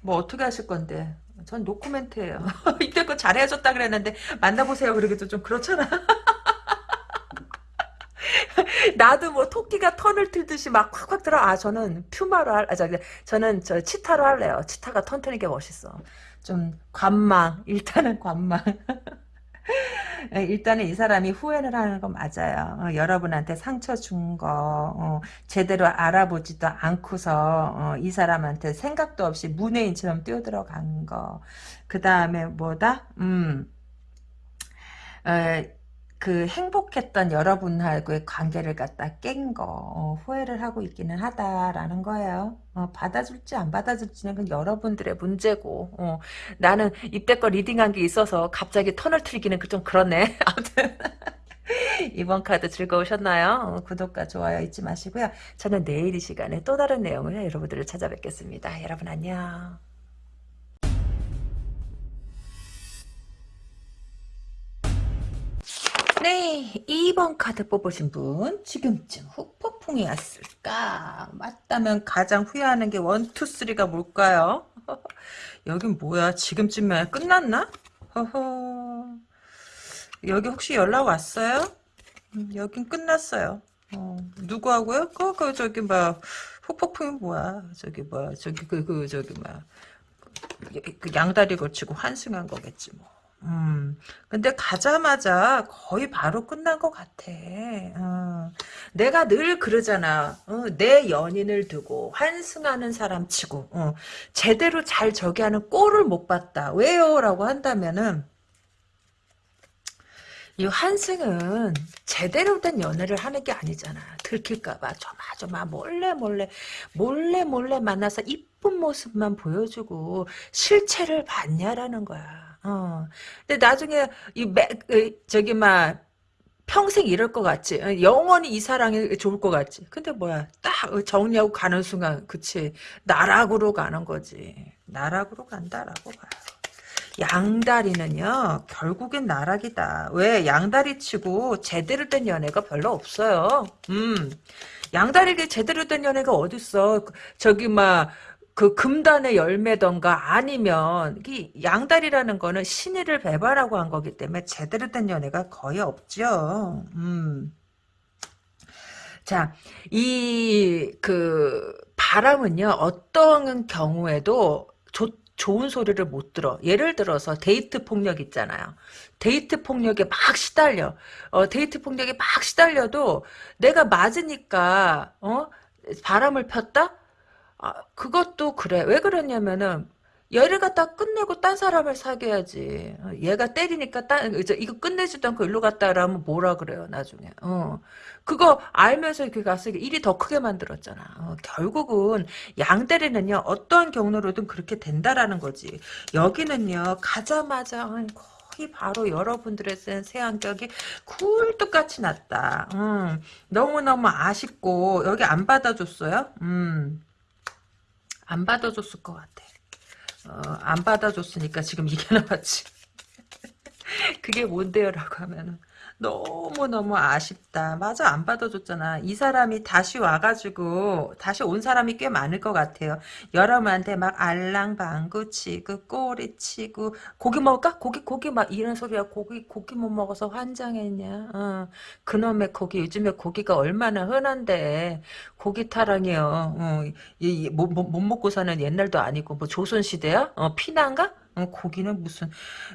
뭐 어떻게 하실 건데? 전 노코멘트예요. [LAUGHS] 이때껏 잘해줬다 그랬는데 만나보세요. 그러기도 좀 그렇잖아. [LAUGHS] 나도 뭐 토끼가 턴을 틀듯이 막 콱콱 들어. 아 저는 퓨마로 할, 아 저는 저 치타로 할래요. 치타가 턴 트는 게 멋있어. 좀 관망. 일단은 관망. [LAUGHS] 예, 일단은 이 사람이 후회를 하는 건 맞아요. 어, 여러분한테 상처 준 거, 어, 제대로 알아보지도 않고서, 어, 이 사람한테 생각도 없이 문외인처럼 뛰어들어간 거. 그 다음에 뭐다? 음, 에, 그 행복했던 여러분하고의 관계를 갖다 깬 거, 어, 후회를 하고 있기는 하다라는 거예요. 어, 받아줄지 안 받아줄지는 그 여러분들의 문제고, 어, 나는 이때껏 리딩한 게 있어서 갑자기 턴을 틀기는 그좀 그렇네. [LAUGHS] 아무튼. 이번 카드 즐거우셨나요? 어, 구독과 좋아요 잊지 마시고요. 저는 내일 이 시간에 또 다른 내용을 여러분들을 찾아뵙겠습니다. 여러분 안녕. 네, 2번 카드 뽑으신 분 지금쯤 후폭풍이 왔을까? 맞다면 가장 후회하는 게 1, 2, 3가 뭘까요? [LAUGHS] 여긴 뭐야? 지금쯤에 끝났나? 허허. 여기 혹시 연락 왔어요? 음, 여긴 끝났어요. 어, 누구하고요? 그, 그, 저기, 뭐, 후폭풍이 뭐야? 저기, 뭐야, 저기, 그, 그, 저기, 뭐야. 그 양다리 걸치고 환승한 거겠지, 뭐. 음, 근데 가자마자 거의 바로 끝난 것 같아. 어. 어. 내가 늘 그러잖아. 어, 내 연인을 두고 환승하는 사람 치고 어, 제대로 잘 저기 하는 꼴을 못 봤다. 왜요? 라고 한다면은 이 환승은 제대로 된 연애를 하는 게 아니잖아. 들킬까봐 조마조마 몰래 몰래 몰래 몰래 만나서 이쁜 모습만 보여주고 실체를 봤냐라는 거야. 어. 근데 나중에 이 매, 저기 막 평생 이럴 것 같지. 어, 영원히 이 사랑이 좋을 것 같지. 근데 뭐야 딱 정리하고 가는 순간 그치 나락으로 가는 거지. 나락으로 간다라고 봐요. 양다리는요 결국엔 나락이다. 왜 양다리 치고 제대로 된 연애가 별로 없어요. 음 양다리가 제대로 된 연애가 어딨어. 저기 막 그 금단의 열매던가 아니면 이 양다리라는 거는 신의를 배반하고 한 거기 때문에 제대로 된 연애가 거의 없죠. 음. 자, 이, 그, 바람은요, 어떤 경우에도 좋, 좋은 소리를 못 들어. 예를 들어서 데이트 폭력 있잖아요. 데이트 폭력에 막 시달려. 어, 데이트 폭력에 막 시달려도 내가 맞으니까, 어? 바람을 폈다? 아, 그것도 그래. 왜 그러냐면은, 얘를 갖다 끝내고 딴 사람을 사귀어야지. 어, 얘가 때리니까 딴, 이제 이거 끝내지도 않고 일로 갔다 라면 뭐라 그래요, 나중에. 어. 그거 알면서 이렇게 가서 일이 더 크게 만들었잖아. 어, 결국은 양대리는요, 어떠한 경로로든 그렇게 된다라는 거지. 여기는요, 가자마자, 거의 바로 여러분들의 새안격이 굴뚝같이 났다. 음, 너무너무 아쉽고, 여기 안 받아줬어요? 음. 안 받아줬을 것 같아. 어, 안 받아줬으니까 지금 이게 나왔지. [LAUGHS] 그게 뭔데요? 라고 하면은 너무너무 아쉽다. 맞아 안 받아줬잖아. 이 사람이 다시 와가지고 다시 온 사람이 꽤 많을 것 같아요. 여러분한테 막 알랑방구 치고 꼬리 치고 고기 먹을까? 고기 고기 막 이런 소리야. 고기 고기 못 먹어서 환장했냐. 어. 그놈의 고기 요즘에 고기가 얼마나 흔한데 고기 타랑이요. 어. 이, 못, 못, 못 먹고 사는 옛날도 아니고 뭐 조선시대야? 어, 피난가? 어, 고기는 무슨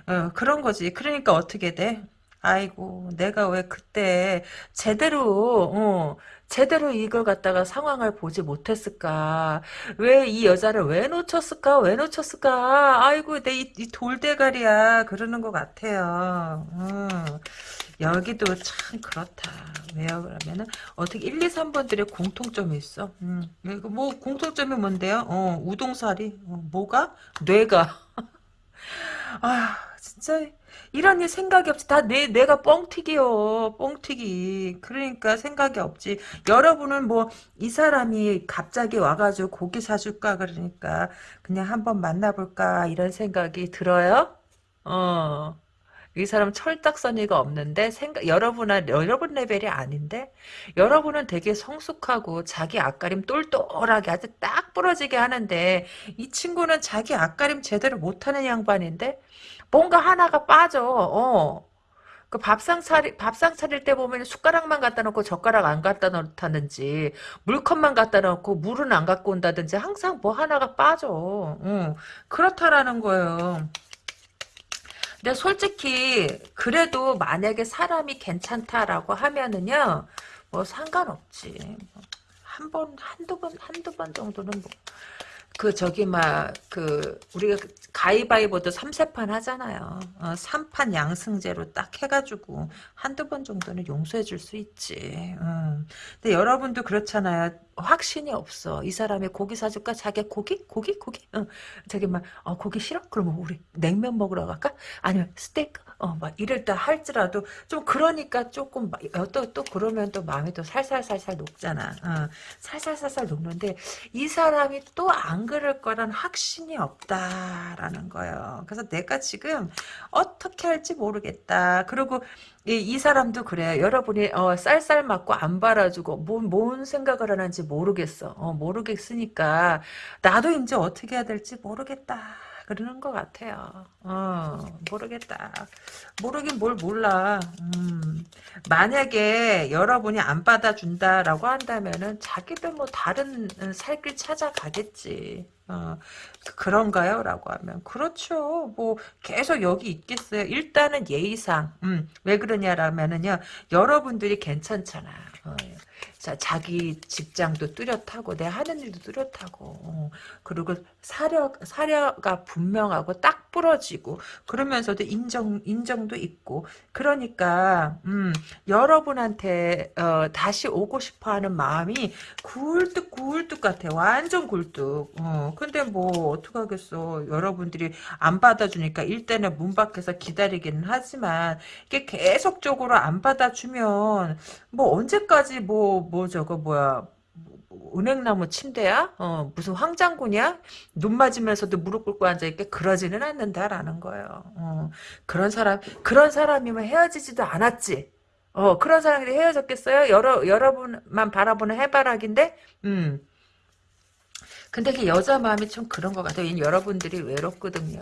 어, 그런 거지. 그러니까 어떻게 돼? 아이고 내가 왜 그때 제대로 어, 제대로 이걸 갖다가 상황을 보지 못했을까? 왜 이 여자를 왜 놓쳤을까? 왜 놓쳤을까? 아이고 내 이 돌대가리야. 그러는 것 같아요. 어, 여기도 참 그렇다. 왜요? 그러면은 어떻게 1, 2, 3번들의 공통점이 있어? 음, 이거 뭐 공통점이 뭔데요? 어, 우동사리 어, 뭐가? 뇌가 아 진짜 이런 일 생각이 없지. 다 내, 내가 뻥튀기요. 뻥튀기. 그러니까 생각이 없지. 여러분은 뭐, 이 사람이 갑자기 와가지고 고기 사줄까? 그러니까, 그냥 한번 만나볼까? 이런 생각이 들어요? 어. 이 사람 철딱서니가 없는데 생각 여러분은 여러분 레벨이 아닌데 여러분은 되게 성숙하고 자기 앞가림 똘똘하게 아주 딱 부러지게 하는데 이 친구는 자기 앞가림 제대로 못하는 양반인데 뭔가 하나가 빠져. 어. 그 밥상 차리, 밥상 차릴 때 보면 숟가락만 갖다 놓고 젓가락 안 갖다 놓다든지, 물컵만 갖다 놓고 물은 안 갖고 온다든지, 항상 뭐 하나가 빠져. 응. 그렇다라는 거예요. 근데 솔직히, 그래도 만약에 사람이 괜찮다라고 하면은요, 뭐 상관없지. 한 번, 한두 번, 한두 번 정도는 뭐, 그 저기 막 그 우리가 가위바위보도 3세판 하잖아요. 어, 3판 양승제로 딱 해가지고 한두 번 정도는 용서해 줄 수 있지. 음. 근데 여러분도 그렇잖아요. 확신이 없어. 이 사람이 고기 사줄까? 자기 고기? 고기? 고기? 응. 저기 막 어, 고기 싫어? 그러면 우리 냉면 먹으러 갈까? 아니면 스테이크? 어, 막 이럴 때 할지라도 좀 그러니까 조금 또또 어, 또 그러면 또 마음이 또 살살살살 녹잖아. 어, 살살살살 녹는데 이 사람이 또안 그럴 거란 확신이 없다라는 거예요. 그래서 내가 지금 어떻게 할지 모르겠다. 그리고 이, 이 사람도 그래. 여러분이 어, 쌀쌀 맞고 안 바라주고 뭔, 뭔 생각을 하는지 모르겠어. 어, 모르겠으니까 나도 이제 어떻게 해야 될지 모르겠다. 그러는 것 같아요. 어, 모르겠다. 모르긴 뭘 몰라. 음, 만약에 여러분이 안 받아준다라고 한다면은 자기도 뭐 다른 살길 찾아가겠지. 어, 그런가요? 라고 하면 그렇죠. 뭐 계속 여기 있겠어요. 일단은 예의상 음, 왜 그러냐라면은요. 여러분들이 괜찮잖아. 어, 자, 자기 직장도 뚜렷하고 내 하는 일도 뚜렷하고 어, 그리고 사려 사려가 분명하고 딱 부러지고 그러면서도 인정 인정도 있고 그러니까 음, 여러분한테 어, 다시 오고 싶어하는 마음이 굴뚝 굴뚝 같아 완전 굴뚝. 어, 근데 뭐 어떡 하겠어. 여러분들이 안 받아주니까 일단은 문 밖에서 기다리기는 하지만 이게 계속적으로 안 받아주면 뭐 언제까지 뭐뭐 저거 뭐야 뭐 은행나무 침대야? 어, 무슨 황장군이야? 눈 맞으면서도 무릎 꿇고 앉아있게 그러지는 않는다라는 거예요. 어, 그런 사람, 그런 사람이면 헤어지지도 않았지. 어, 그런 사람이 헤어졌겠어요? 여러, 여러분만 바라보는 해바라기인데, 음. 근데 그 여자 마음이 좀 그런 것 같아요. 여러분들이 외롭거든요.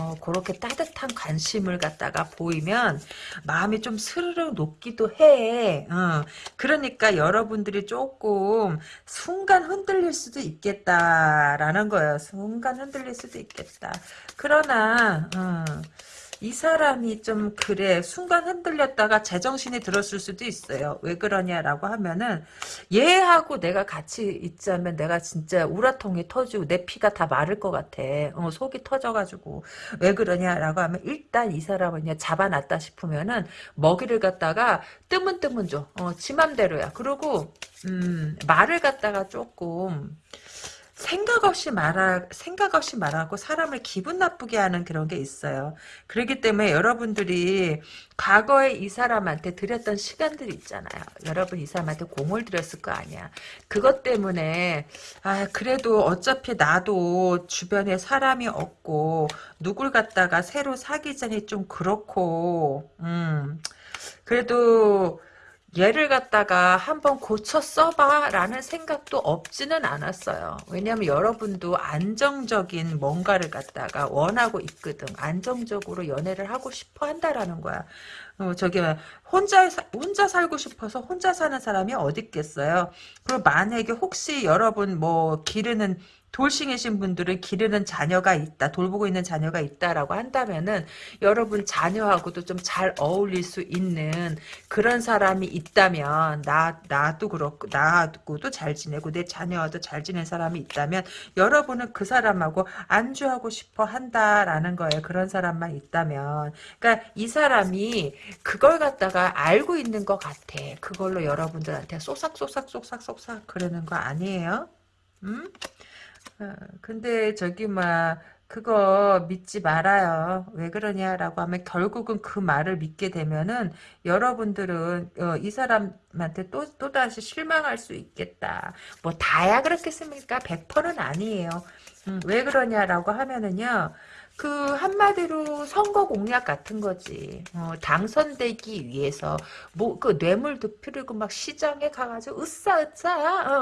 어, 그렇게 따뜻한 관심을 갖다가 보이면 마음이 좀 스르르 녹기도 해. 어, 그러니까 여러분들이 조금 순간 흔들릴 수도 있겠다라는 거예요. 순간 흔들릴 수도 있겠다. 그러나 어, 이 사람이 좀 그래 순간 흔들렸다가 제정신이 들었을 수도 있어요. 왜 그러냐라고 하면은 얘하고 내가 같이 있자면 내가 진짜 우라통이 터지고 내 피가 다 마를 것 같아. 어, 속이 터져가지고 왜 그러냐라고 하면 일단 이 사람을 그냥 잡아놨다 싶으면은 먹이를 갖다가 뜨문뜨문 줘. 어, 지 맘대로야. 그리고 음, 말을 갖다가 조금 생각 없이 말하, 생각 없이 말하고 사람을 기분 나쁘게 하는 그런 게 있어요. 그렇기 때문에 여러분들이 과거에 이 사람한테 드렸던 시간들이 있잖아요. 여러분 이 사람한테 공을 들였을 거 아니야. 그것 때문에, 아, 그래도 어차피 나도 주변에 사람이 없고, 누굴 갖다가 새로 사귀자니 좀 그렇고, 음, 그래도, 얘를 갖다가 한번 고쳐 써봐 라는 생각도 없지는 않았어요. 왜냐하면 여러분도 안정적인 뭔가를 갖다가 원하고 있거든. 안정적으로 연애를 하고 싶어 한다라는 거야. 어, 저기 혼자 혼자 살고 싶어서 혼자 사는 사람이 어디 있겠어요. 그리고 만약에 혹시 여러분 뭐 기르는 돌싱이신 분들은 기르는 자녀가 있다, 돌보고 있는 자녀가 있다라고 한다면은 여러분 자녀하고도 좀 잘 어울릴 수 있는 그런 사람이 있다면 나 나도 그렇고 나하고도 잘 지내고 내 자녀와도 잘 지낸 사람이 있다면 여러분은 그 사람하고 안주하고 싶어 한다라는 거예요. 그런 사람만 있다면, 그러니까 이 사람이 그걸 갖다가 알고 있는 것 같아. 그걸로 여러분들한테 쏘삭 쏘삭 쏘삭 쏘삭 그러는 거 아니에요? 음? 어, 근데 저기 막 그거 믿지 말아요. 왜 그러냐라고 하면 결국은 그 말을 믿게 되면은 여러분들은 어, 이 사람한테 또 또 다시 실망할 수 있겠다. 뭐 다야 그렇겠습니까? 100%는 아니에요. 음, 왜 그러냐라고 하면은요. 그 한마디로 선거 공약 같은 거지. 어, 당선되기 위해서 뭐 그 뇌물도 필요고 막 시장에 가가지고 으싸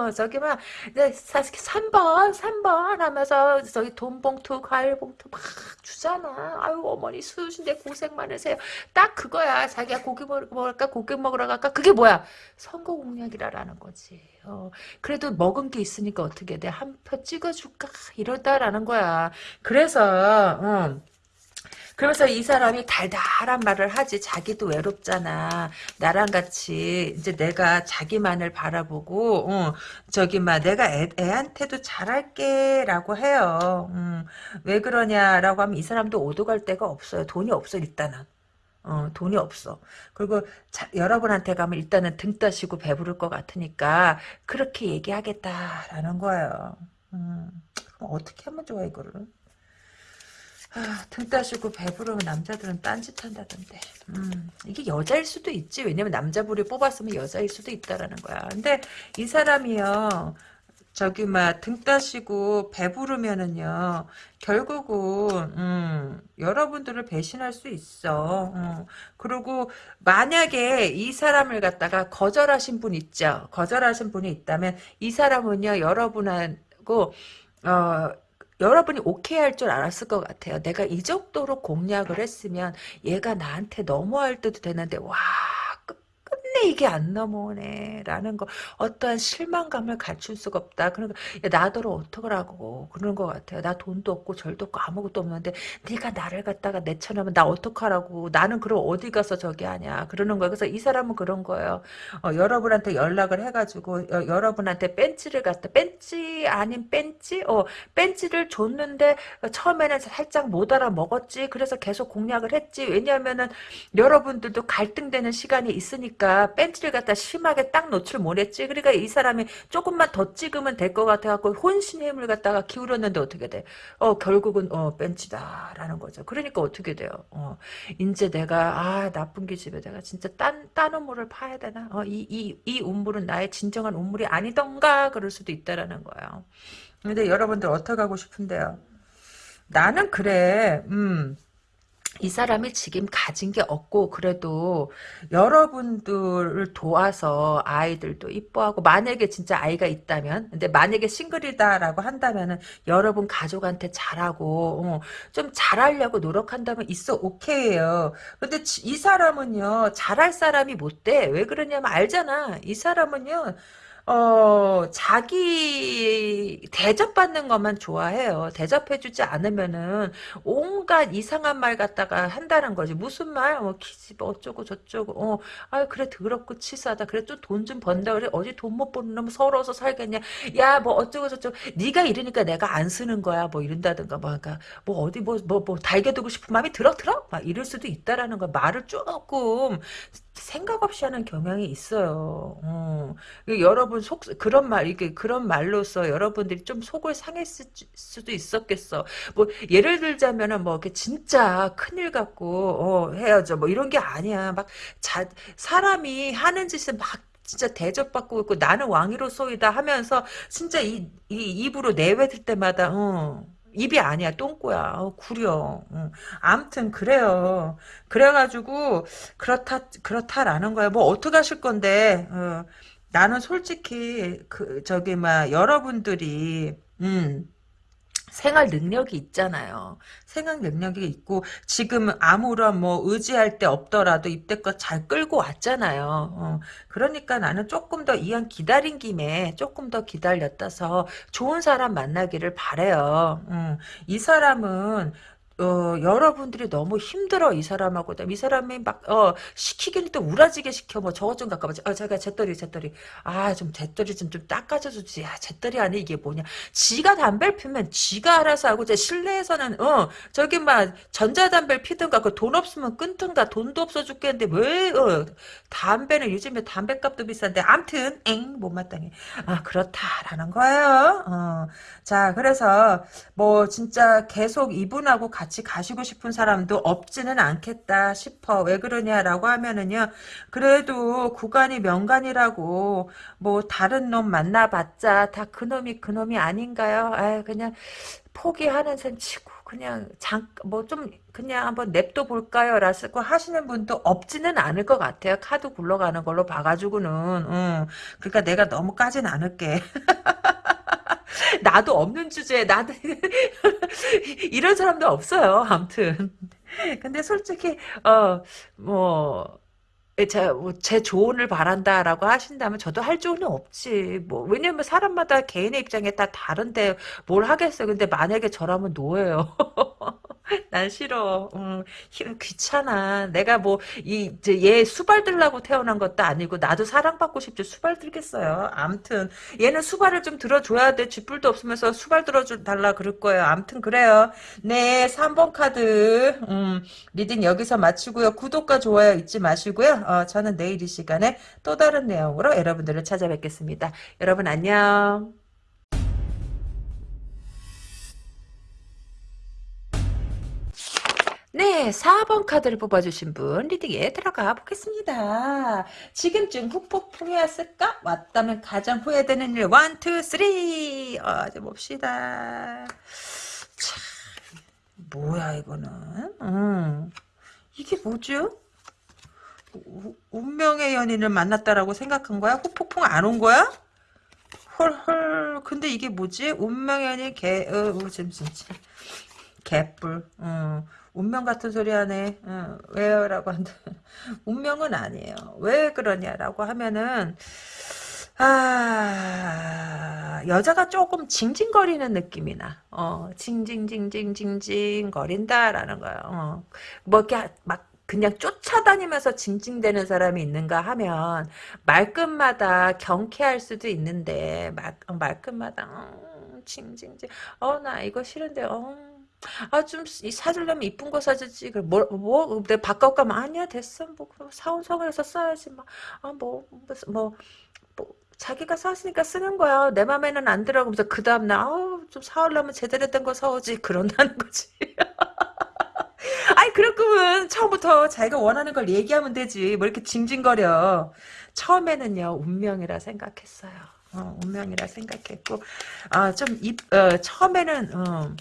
어, 저기 막 네, 3번 3번 하면서 저기 돈 봉투 과일 봉투 막 주잖아. 아유 어머니 수신데 고생 많으세요. 딱 그거야. 자기가 고기 먹을까 고기 먹으러 갈까 그게 뭐야? 선거 공약이라라는 거지. 어, 그래도 먹은 게 있으니까 어떻게 돼? 한 표 찍어줄까? 이러다라는 거야. 그래서 어, 그러면서 이 사람이 달달한 말을 하지 자기도 외롭잖아 나랑 같이 이제 내가 자기만을 바라보고 어, 저기 막 내가 애, 애한테도 잘할게 라고 해요 음, 왜 그러냐라고 하면 이 사람도 오도 갈 데가 없어요 돈이 없어 일단은 어, 돈이 없어. 그리고 자, 여러분한테 가면 일단은 등 따시고 배부를 것 같으니까 그렇게 얘기하겠다라는 거예요. 음, 어떻게 하면 좋아 이거를? 아, 등 따시고 배부르면 남자들은 딴짓 한다던데. 음, 이게 여자일 수도 있지. 왜냐면 남자부리 뽑았으면 여자일 수도 있다라는 거야. 근데 이 사람이요. 저기 막등 따시고 배부르면은요 결국은 음, 여러분들을 배신할 수 있어 어. 그리고 만약에 이 사람을 갖다가 거절하신 분 있죠 거절하신 분이 있다면 이 사람은요 여러분하고 어 여러분이 오케이 할 줄 알았을 것 같아요. 내가 이 정도로 공략을 했으면 얘가 나한테 넘어갈 때도 되는데 와 끝내 이게 안 넘어오네라는 거 어떠한 실망감을 갖출 수가 없다. 그러니까 야, 나더러 어떡하라고 그러는 것 같아요. 나 돈도 없고 절도 없고 아무것도 없는데 네가 나를 갖다가 내쳐내면 나 어떡하라고 나는 그럼 어디 가서 저기 하냐 그러는 거예요. 그래서 이 사람은 그런 거예요. 어, 여러분한테 연락을 해가지고 어, 여러분한테 벤치를 갖다 벤치 아닌 벤치 어 벤치를 줬는데 처음에는 살짝 못 알아먹었지. 그래서 계속 공략을 했지. 왜냐하면은 여러분들도 갈등되는 시간이 있으니까 벤치를 갖다 심하게 딱 노출 못했지. 그러니까 이 사람이 조금만 더 찍으면 될 것 같아갖고 혼신의 힘을 갖다가 기울였는데 어떻게 돼? 어 결국은 어 벤치다라는 거죠. 그러니까 어떻게 돼요? 어 이제 내가 아 나쁜 기집애 내가 진짜 딴 딴 우물을 파야 되나? 어이 이 이 우물은 나의 진정한 우물이 아니던가 그럴 수도 있다라는 거예요. 근데 여러분들 어떻게 하고 싶은데요? 나는 그래. 음. 이 사람이 지금 가진 게 없고 그래도 여러분들을 도와서 아이들도 이뻐하고 만약에 진짜 아이가 있다면 근데 만약에 싱글이다라고 한다면은 여러분 가족한테 잘하고 어, 좀 잘하려고 노력한다면 있어 오케이예요. 근데 이 사람은요 잘할 사람이 못 돼. 왜 그러냐면 알잖아. 이 사람은요 어, 자기 대접받는 것만 좋아해요. 대접해주지 않으면은 온갖 이상한 말 갖다가 한다는 거지. 무슨 말? 뭐 키집 어쩌고 저쩌고. 어, 아 그래 더럽고 치사하다. 그래 좀 돈 좀 번다 그래. 어디 돈 못 버는 놈 서러워서 살겠냐? 야 뭐 어쩌고 저쩌고. 네가 이러니까 내가 안 쓰는 거야. 뭐 이런다든가 뭐 그러니까 뭐 어디 뭐 뭐, 뭐 달겨두고 싶은 마음이 들어 들어? 막 이럴 수도 있다라는 거. 말을 조금 생각 없이 하는 경향이 있어요. 어. 여러분 속 그런 말 이게 그런 말로서 여러분들이 좀 속을 상했을 수도 있었겠어. 뭐 예를 들자면은 뭐 이렇게 진짜 큰일 갖고 어, 해야죠. 뭐 이런 게 아니야. 막 자, 사람이 하는 짓을 막 진짜 대접받고 있고 나는 왕이로소이다 하면서 진짜 이, 이 입으로 내뱉을 때마다 어. 입이 아니야 똥꼬야 어, 구려 응. 암튼 그래요 그래가지고 그렇다 그렇다라는 거야 뭐 어떻게 하실 건데 어. 나는 솔직히 그 저기 막 여러분들이 음 생활 능력이 있잖아요. 생활 능력이 있고 지금 아무런 뭐 의지할 데 없더라도 이때껏 잘 끌고 왔잖아요. 어, 그러니까 나는 조금 더 이왕 기다린 김에 조금 더 기다렸다서 좋은 사람 만나기를 바래요. 음, 이 사람은 어, 여러분들이 너무 힘들어, 이 사람하고. 이 사람이 막, 어, 시키기는 또 우라지게 시켜. 뭐, 저것 좀 와. 어, 제가 잿더리, 잿더리. 아, 좀 잿더리 좀, 좀 닦아줘주지. 아, 잿더리 아니, 이게 뭐냐. 지가 담배를 피면 지가 알아서 하고, 제 실내에서는, 어, 저기 막, 전자담배를 피든가, 그 돈 없으면 끊든가, 돈도 없어 죽겠는데, 왜, 어, 담배는 요즘에 담배값도 비싼데, 암튼, 엥, 못마땅해. 아, 그렇다라는 거예요. 어. 자, 그래서, 뭐, 진짜 계속 이분하고 같이 같이 가시고 싶은 사람도 없지는 않겠다 싶어. 왜 그러냐라고 하면은요. 그래도 구간이 명간이라고 뭐 다른 놈 만나봤자 다 그놈이 그놈이 아닌가요? 아 그냥 포기하는 셈 치고 그냥 잠 뭐 좀 그냥 한번 냅둬 볼까요? 라고 하시는 분도 없지는 않을 것 같아요. 카드 굴러가는 걸로 봐가지고는. 응. 그러니까 내가 너무 까진 않을게. [LAUGHS] 나도 없는 주제에 나도 [LAUGHS] 이런 사람도 없어요. 아무튼 근데 솔직히 어뭐 제, 뭐, 제 조언을 바란다라고 하신다면 저도 할 조언은 없지. 뭐, 왜냐면 사람마다 개인의 입장에 다 다른데 뭘 하겠어요. 근데 만약에 저라면 노예요. [LAUGHS] [LAUGHS] 난 싫어. 음, 귀찮아. 내가 뭐, 이, 얘 수발 들라고 태어난 것도 아니고, 나도 사랑받고 싶지. 수발 들겠어요. 암튼, 얘는 수발을 좀 들어줘야 돼. 쥐뿔도 없으면서 수발 들어달라 그럴 거예요. 암튼, 그래요. 네, 3번 카드. 음, reading 여기서 마치고요. 구독과 좋아요 잊지 마시고요. 어, 저는 내일 이 시간에 또 다른 내용으로 여러분들을 찾아뵙겠습니다. 여러분, 안녕. 네, 4번 카드를 뽑아주신 분 리딩에 들어가 보겠습니다. 지금쯤 후폭풍이 왔을까? 왔다면 가장 후회되는 일 1, 2, 3 어, 이제 봅시다. 참, 뭐야 이거는 음, 이게 뭐죠? 우, 운명의 연인을 만났다라고 생각한 거야? 후폭풍 안 온 거야? 헐헐 근데 이게 뭐지? 운명의 연인 개... 어, 어, 잠, 잠, 잠. 개뿔 어. 운명 같은 소리 하네. 어, 왜요? 라고 한다. [LAUGHS] 운명은 아니에요. 왜 그러냐라고 하면은, 아, 여자가 조금 징징거리는 느낌이 나. 어, 징징징징징징 거린다라는 거야. 어. 뭐 이렇게 막 그냥 쫓아다니면서 징징대는 사람이 있는가 하면 말끝마다 경쾌할 수도 있는데 말, 말끝마다 음, 징징징 어 나 이거 싫은데 어 아, 좀, 사주려면 이쁜 거 사주지. 뭐, 뭐, 내가 바꿔 가면, 아니야, 됐어. 뭐, 그럼 사원성에서 써야지. 막, 아, 뭐, 뭐, 뭐, 뭐, 자기가 샀으니까 쓰는 거야. 내 맘에는 안 들어. 그러면서 그 다음날, 아우, 좀 사오려면 제대로 된 거 사오지. 그런다는 거지. [LAUGHS] 그럴 거면 처음부터 자기가 원하는 걸 얘기하면 되지. 뭐 이렇게 징징거려. 처음에는요, 운명이라 생각했어요. 어, 운명이라 생각했고, 아, 좀, 입, 어, 처음에는, 어,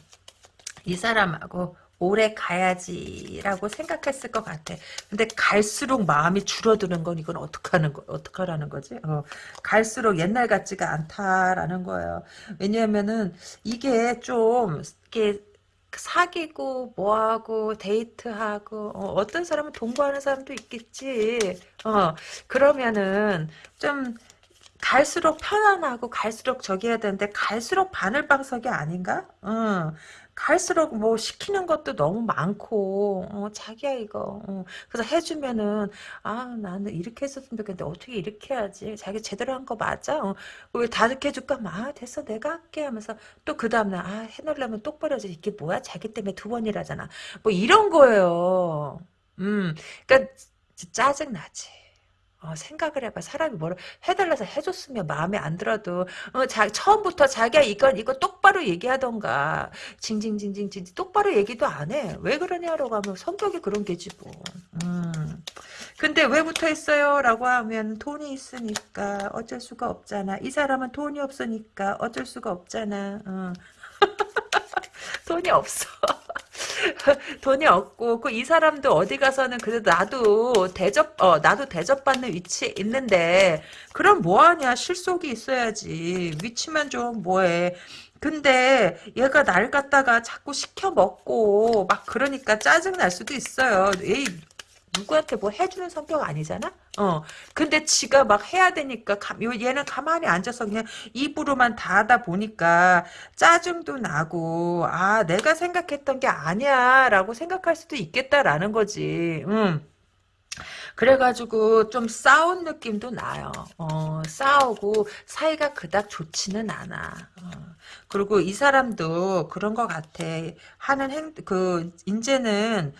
이 사람하고 오래 가야지라고 생각했을 것 같아. 근데 갈수록 마음이 줄어드는 건 이건 어떡하는 거, 어떡하라는 거지? 어, 갈수록 옛날 같지가 않다라는 거예요. 왜냐면은 이게 좀, 이게 사귀고 뭐하고 데이트하고 어, 떤 사람은 동거하는 사람도 있겠지. 어 그러면은 좀 갈수록 편안하고 갈수록 저기 해야 되는데 갈수록 바늘방석이 아닌가? 어. 갈수록 뭐 시키는 것도 너무 많고 어, 자기야 이거. 어. 그래서 해주면은 아 나는 이렇게 했었으면 좋겠는데 어떻게 이렇게 해야지? 자기 제대로 한 거 맞아? 어. 왜다 이렇게 해줄까? 아 됐어 내가 할게 하면서 또 그 다음날 아 해놓으려면 똑바로 해야지. 이게 뭐야? 자기 때문에 두 번이라잖아. 뭐 이런 거예요. 음 그러니까 짜증 나지 어, 생각을 해봐. 사람이 뭐를 해달라서 해줬으면 마음에 안 들어도 어, 자, 처음부터 자기가 이건 이거 똑바로 얘기하던가 징징징징징 똑바로 얘기도 안 해. 왜 그러냐라고 하면 성격이 그런 게지 뭐. 음. 근데 왜 붙어 있어요? 라고 하면 돈이 있으니까 어쩔 수가 없잖아. 이 사람은 돈이 없으니까 어쩔 수가 없잖아. 어. [LAUGHS] 돈이 없어. [LAUGHS] 돈이 없고 그 이 사람도 어디 가서는 그래도 나도 대접 어 나도 대접받는 위치에 있는데 그럼 뭐하냐? 실속이 있어야지. 위치만 좀 뭐해. 근데 얘가 날 갖다가 자꾸 시켜 먹고 막 그러니까 짜증 날 수도 있어요. 에이 누구한테 뭐 해주는 성격 아니잖아? 어. 근데 지가 막 해야 되니까, 가, 얘는 가만히 앉아서 그냥 입으로만 다 하다 보니까 짜증도 나고, 아, 내가 생각했던 게 아니야, 라고 생각할 수도 있겠다라는 거지. 음. 그래가지고 좀 싸운 느낌도 나요. 어, 싸우고 사이가 그닥 좋지는 않아. 어. 그리고 이 사람도 그런 것 같아. 하는 행, 그, 이제는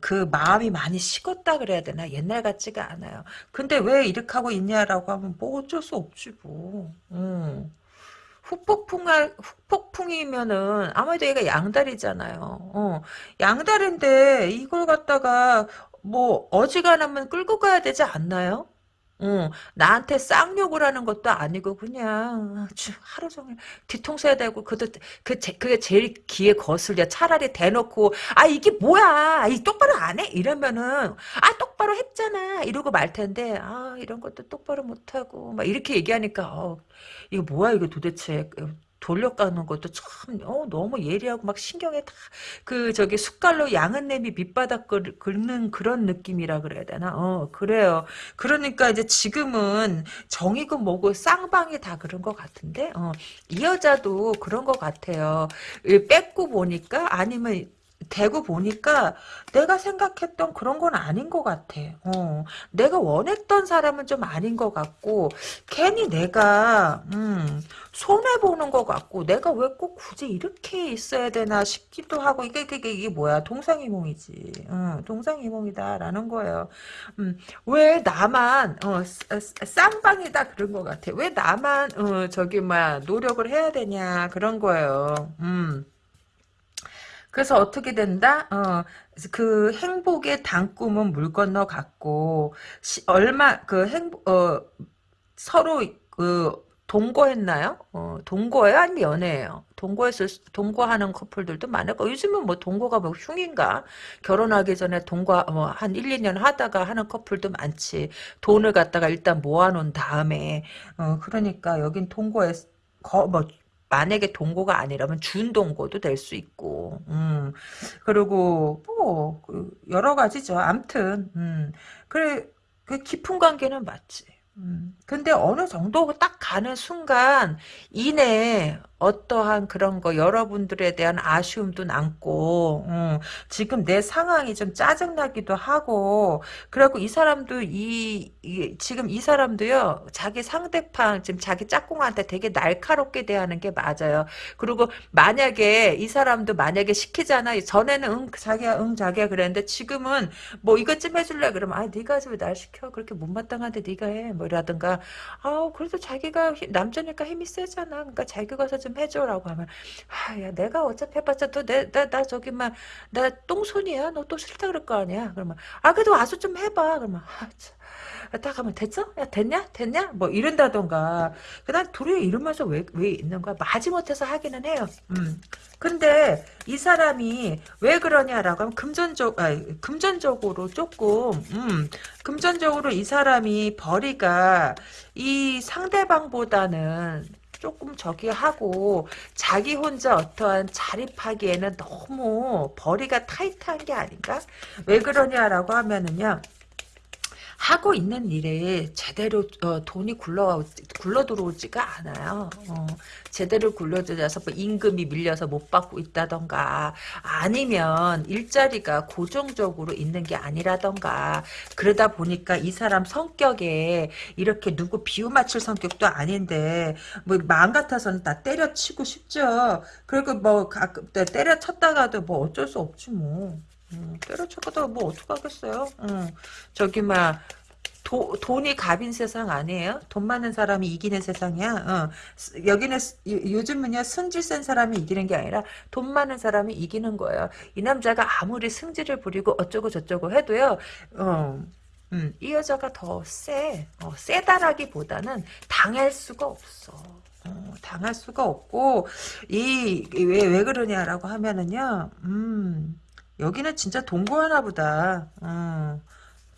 그 마음이 많이 식었다 그래야 되나? 옛날 같지가 않아요. 근데 왜 이렇게 하고 있냐라고 하면 뭐 어쩔 수 없지 뭐. 음. 후폭풍 후폭풍이면은 아무래도 얘가 양다리잖아요. 어, 양다리인데 이걸 갖다가 뭐 어지간하면 끌고 가야 되지 않나요? 어, 나한테 쌍욕을 하는 것도 아니고 그냥 하루 종일 뒤통수 해야 되고 그도 그 그게 제일 귀에 거슬려 차라리 대놓고 아 이게 뭐야 이 똑바로 안 해? 이러면은 아 똑바로 했잖아 이러고 말 텐데 아 이런 것도 똑바로 못하고 막 이렇게 얘기하니까 어, 이거 뭐야 이거 도대체 돌려가는 것도 참 어, 너무 예리하고 막 신경에 다 그 저기 숟갈로 양은 냄이 밑바닥 긁는 그런 느낌이라 그래야 되나? 어 그래요. 그러니까 이제 지금은 정이고 뭐고 쌍방이 다 그런 것 같은데 어, 이 여자도 그런 것 같아요. 뺏고 보니까 아니면 대고 보니까 내가 생각했던 그런 건 아닌 것 같아. 어, 내가 원했던 사람은 좀 아닌 것 같고 괜히 내가 음, 손해 보는 것 같고 내가 왜 꼭 굳이 이렇게 있어야 되나 싶기도 하고 이게 이게, 이게 뭐야 동상이몽이지. 어, 동상이몽이다라는 거예요. 음, 왜 나만 어, 쌍방이다 그런 것 같아. 왜 나만 어, 저기 뭐야 노력을 해야 되냐 그런 거예요. 음. 그래서 어떻게 된다? 어, 그 행복의 단꿈은 물 건너 갔고 시, 얼마 그 행복 어, 서로 그 동거했나요? 어, 동거예요? 아니면 연애예요? 동거했을 동거하는 커플들도 많을 거 요즘은 뭐 동거가 뭐 흉인가? 결혼하기 전에 동거 뭐 한 1, 2년 하다가 하는 커플도 많지. 돈을 갖다가 일단 모아놓은 다음에 어, 그러니까 여긴 동거했 거, 뭐 만약에 동거가 아니라면 준동거도 될 수 있고, 음, 그리고, 뭐, 그 여러 가지죠. 암튼, 음, 그래, 그 깊은 관계는 맞지. 음, 근데 어느 정도 딱 가는 순간, 이내, 어떠한 그런 거 여러분들에 대한 아쉬움도 남고 음, 지금 내 상황이 좀 짜증나기도 하고 그래갖고 이 사람도 이, 이, 지금 이 사람도요 자기 상대방 지금 자기 짝꿍한테 되게 날카롭게 대하는 게 맞아요. 그리고 만약에 이 사람도 만약에 시키잖아. 전에는 응 자기야 응 자기야 그랬는데 지금은 뭐 이것 좀 해줄래? 그러면 아 네가 왜 날 시켜? 그렇게 못마땅한데 네가 해뭐 이라든가. 아 그래도 자기가 남자니까 힘이 세잖아. 그러니까 자기가 가서 좀 해줘라고 하면 아야 내가 어차피 해봤자 또내나 나 저기 막나 똥손이야 너 또 싫다 그럴 거 아니야 그러면 아 그래도 와서 좀 해봐 그러면 아, 딱 하면 됐어? 야 됐냐? 됐냐? 뭐 이런다던가 그냥 둘이 이러면서 왜, 왜 있는 거야? 마지못해서 하기는 해요. 음. 근데 이 사람이 왜 그러냐라고 하면 금전적 아 금전적으로 조금 음, 금전적으로 이 사람이 벌이가 이 상대방보다는 조금 저기 하고 자기 혼자 어떠한 자립하기에는 너무 벌이가 타이트한 게 아닌가? 왜 그러냐라고 하면은요. 하고 있는 일에 제대로 어, 돈이 굴러 굴러 들어오지가 않아요. 어, 제대로 굴러 들어서 뭐 임금이 밀려서 못 받고 있다던가 아니면 일자리가 고정적으로 있는 게 아니라던가 그러다 보니까 이 사람 성격에 이렇게 누구 비유 맞출 성격도 아닌데 뭐 마음 같아서는 다 때려치고 싶죠. 그리고 뭐 때려쳤다가도 뭐 어쩔 수 없지 뭐. 음, 때려쳐도 뭐 어떡하겠어요. 음, 저기 막 도, 돈이 갑인 세상 아니에요? 돈 많은 사람이 이기는 세상이야. 어. 여기는 요 즘은요 승질 센 사람이 이기는 게 아니라 돈 많은 사람이 이기는 거예요. 이 남자가 아무리 승질을 부리고 어쩌고 저쩌고 해도요. 어. 음, 이 여자가 더 세. 어, 세다라기보다는 당할 수가 없어. 어, 당할 수가 없고 이 왜왜 그러냐라고 하면은요. 음. 여기는 진짜 동거하나 보다. 어,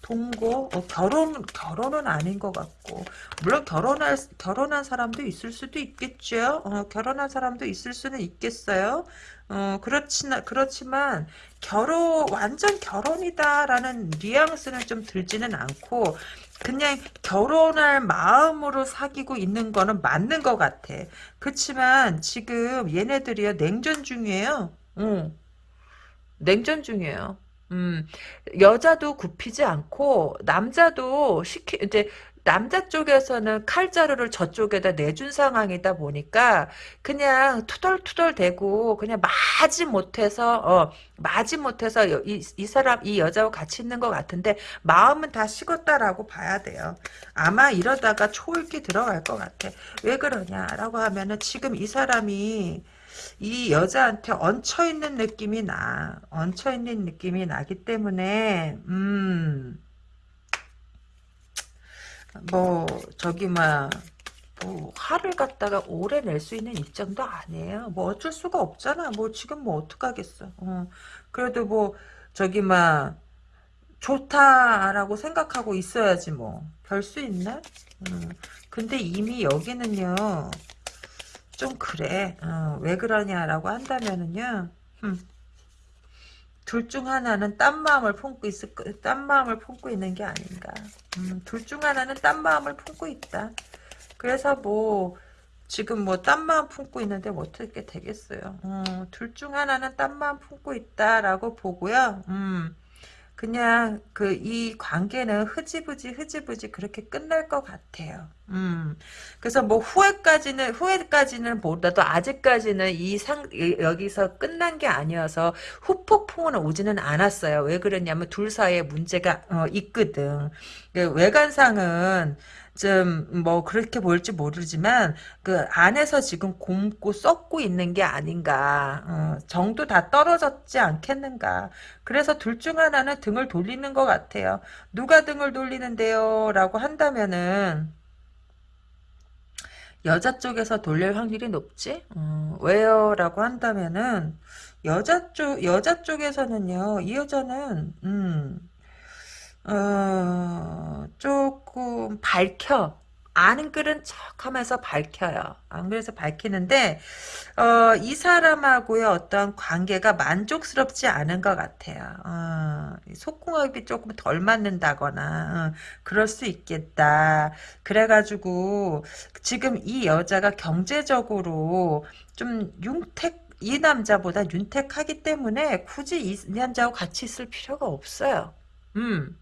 동거 어, 결혼 결혼은 아닌 것 같고 물론 결혼할 결혼한 사람도 있을 수도 있겠죠. 어, 결혼한 사람도 있을 수는 있겠어요. 어, 그렇지나 그렇지만 결혼 완전 결혼이다라는 뉘앙스는 좀 들지는 않고 그냥 결혼할 마음으로 사귀고 있는 거는 맞는 것 같아. 그렇지만 지금 얘네들이요 냉전 중이에요. 응. 냉전 중이에요. 음, 여자도 굽히지 않고 남자도 시키 이제 남자 쪽에서는 칼자루를 저쪽에다 내준 상황이다 보니까 그냥 투덜투덜 대고 그냥 마지 못해서 어 마지 못해서 이, 이 사람 이 여자와 같이 있는 것 같은데 마음은 다 식었다라고 봐야 돼요. 아마 이러다가 초읽기 들어갈 것 같아. 왜 그러냐라고 하면은 지금 이 사람이 이 여자한테 얹혀있는 느낌이 나. 얹혀있는 느낌이 나기 때문에 음, 뭐 저기 막 뭐, 화를 갖다가 오래 낼 수 있는 입장도 아니에요. 뭐 어쩔 수가 없잖아. 뭐 지금 뭐 어떡하겠어. 어. 그래도 뭐 저기 막 좋다라고 생각하고 있어야지 뭐. 별 수 있나? 음. 근데 이미 여기는요. 좀 그래. 어, 왜 그러냐라고 한다면은요. 둘중 하나는 딴 마음을 품고 있을 딴 마음을 품고 있는 게 아닌가. 음, 둘중 하나는 딴 마음을 품고 있다. 그래서 뭐 지금 뭐 딴 마음 품고 있는데 뭐 어떻게 되겠어요. 음, 둘중 하나는 딴 마음 품고 있다라고 보고요. 음. 그냥 그 이 관계는 흐지부지 흐지부지 그렇게 끝날 것 같아요. 음. 그래서 뭐 후회까지는 후회까지는 보다도 아직까지는 이 상 여기서 끝난 게 아니어서 후폭풍은 오지는 않았어요. 왜 그러냐면 둘 사이에 문제가 어, 있거든. 그 외관상은 좀 뭐 그렇게 보일지 모르지만 그 안에서 지금 곰고 썩고 있는 게 아닌가. 어, 정도 다 떨어졌지 않겠는가. 그래서 둘 중 하나는 등을 돌리는 것 같아요. 누가 등을 돌리는데요? 라고 한다면은 여자 쪽에서 돌릴 확률이 높지? 어, 왜요? 라고 한다면은 여자 쪽 여자 쪽에서는요 이 여자는 음 어, 조금 밝혀. 아는 그런 척하면서 밝혀요. 안 그래서 밝히는데 어, 이 사람하고의 어떤 관계가 만족스럽지 않은 것 같아요. 어, 속궁합이 조금 덜 맞는다거나 어, 그럴 수 있겠다. 그래가지고 지금 이 여자가 경제적으로 좀 융택 이 남자보다 윤택하기 때문에 굳이 이 남자하고 같이 있을 필요가 없어요. 음.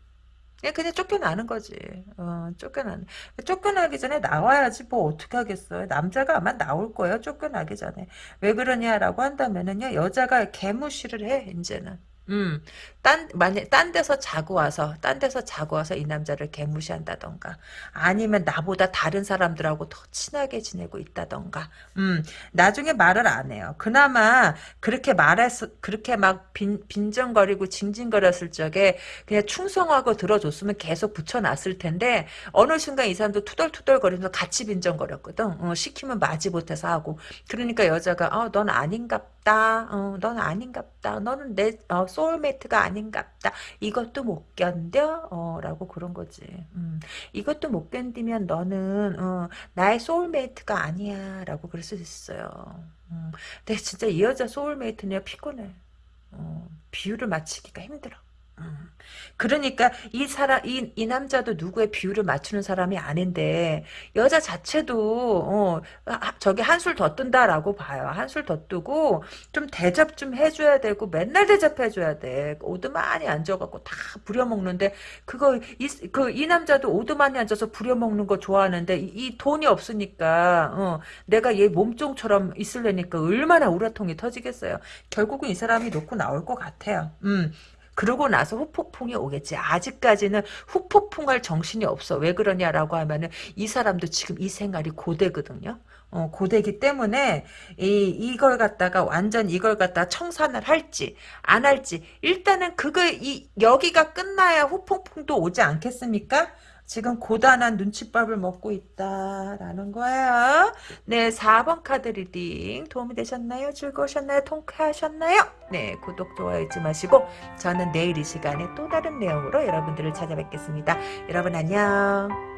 그냥, 그냥 쫓겨나는 거지. 어, 쫓겨나는. 쫓겨나기 전에 나와야지 뭐 어떻게 하겠어요. 남자가 아마 나올 거예요. 쫓겨나기 전에. 왜 그러냐라고 한다면은요. 여자가 개무시를 해, 이제는. 음, 딴, 만약, 딴 데서 자고 와서, 딴 데서 자고 와서 이 남자를 개무시한다던가, 아니면 나보다 다른 사람들하고 더 친하게 지내고 있다던가, 음, 나중에 말을 안 해요. 그나마, 그렇게 말해서, 그렇게 막 빈, 빈정거리고 징징거렸을 적에, 그냥 충성하고 들어줬으면 계속 붙여놨을 텐데, 어느 순간 이 사람도 투덜투덜거리면서 같이 빈정거렸거든. 어, 시키면 마지 못해서 하고. 그러니까 여자가, 어, 넌 아닌갑다. 어, 넌 아닌갑다. 너는 내, 어, soulmate가 아닌갑다. 이것도 못 견뎌? 어, 라고 그런 거지. 음, 이것도 못 견디면 너는 어, 나의 soulmate가 아니야. 라고 그럴 수 있어요. 음, 근데 진짜 이 여자 소울메이트는 피곤해. 어, 비유를 맞추기가 힘들어. 음. 그러니까 이 사람 이, 이 남자도 누구의 비율을 맞추는 사람이 아닌데 여자 자체도 어, 저기 한술 더 뜬다라고 봐요. 한술 더 뜨고 좀 대접 좀 해줘야 되고 맨날 대접해줘야 돼. 오드만이 앉아갖고 다 부려먹는데 그거 이, 그, 이 남자도 오드만이 앉아서 부려먹는 거 좋아하는데 이, 이 돈이 없으니까 어, 내가 얘 몸종처럼 있으려니까 얼마나 우라통이 터지겠어요. 결국은 이 사람이 놓고 나올 것 같아요. 음. 그러고 나서 후폭풍이 오겠지. 아직까지는 후폭풍할 정신이 없어. 왜 그러냐라고 하면은 이 사람도 지금 이 생활이 고되거든요. 어, 고되기 때문에 이 이걸 갖다가 완전 이걸 갖다 청산을 할지 안 할지 일단은 그거 이 여기가 끝나야 후폭풍도 오지 않겠습니까? 지금 고단한 눈칫밥을 먹고 있다라는 거예요. 네, 4번 카드 reading 도움이 되셨나요? 즐거우셨나요? 통쾌하셨나요? 네, 구독, 좋아요 잊지 마시고 저는 내일 이 시간에 또 다른 내용으로 여러분들을 찾아뵙겠습니다. 여러분 안녕.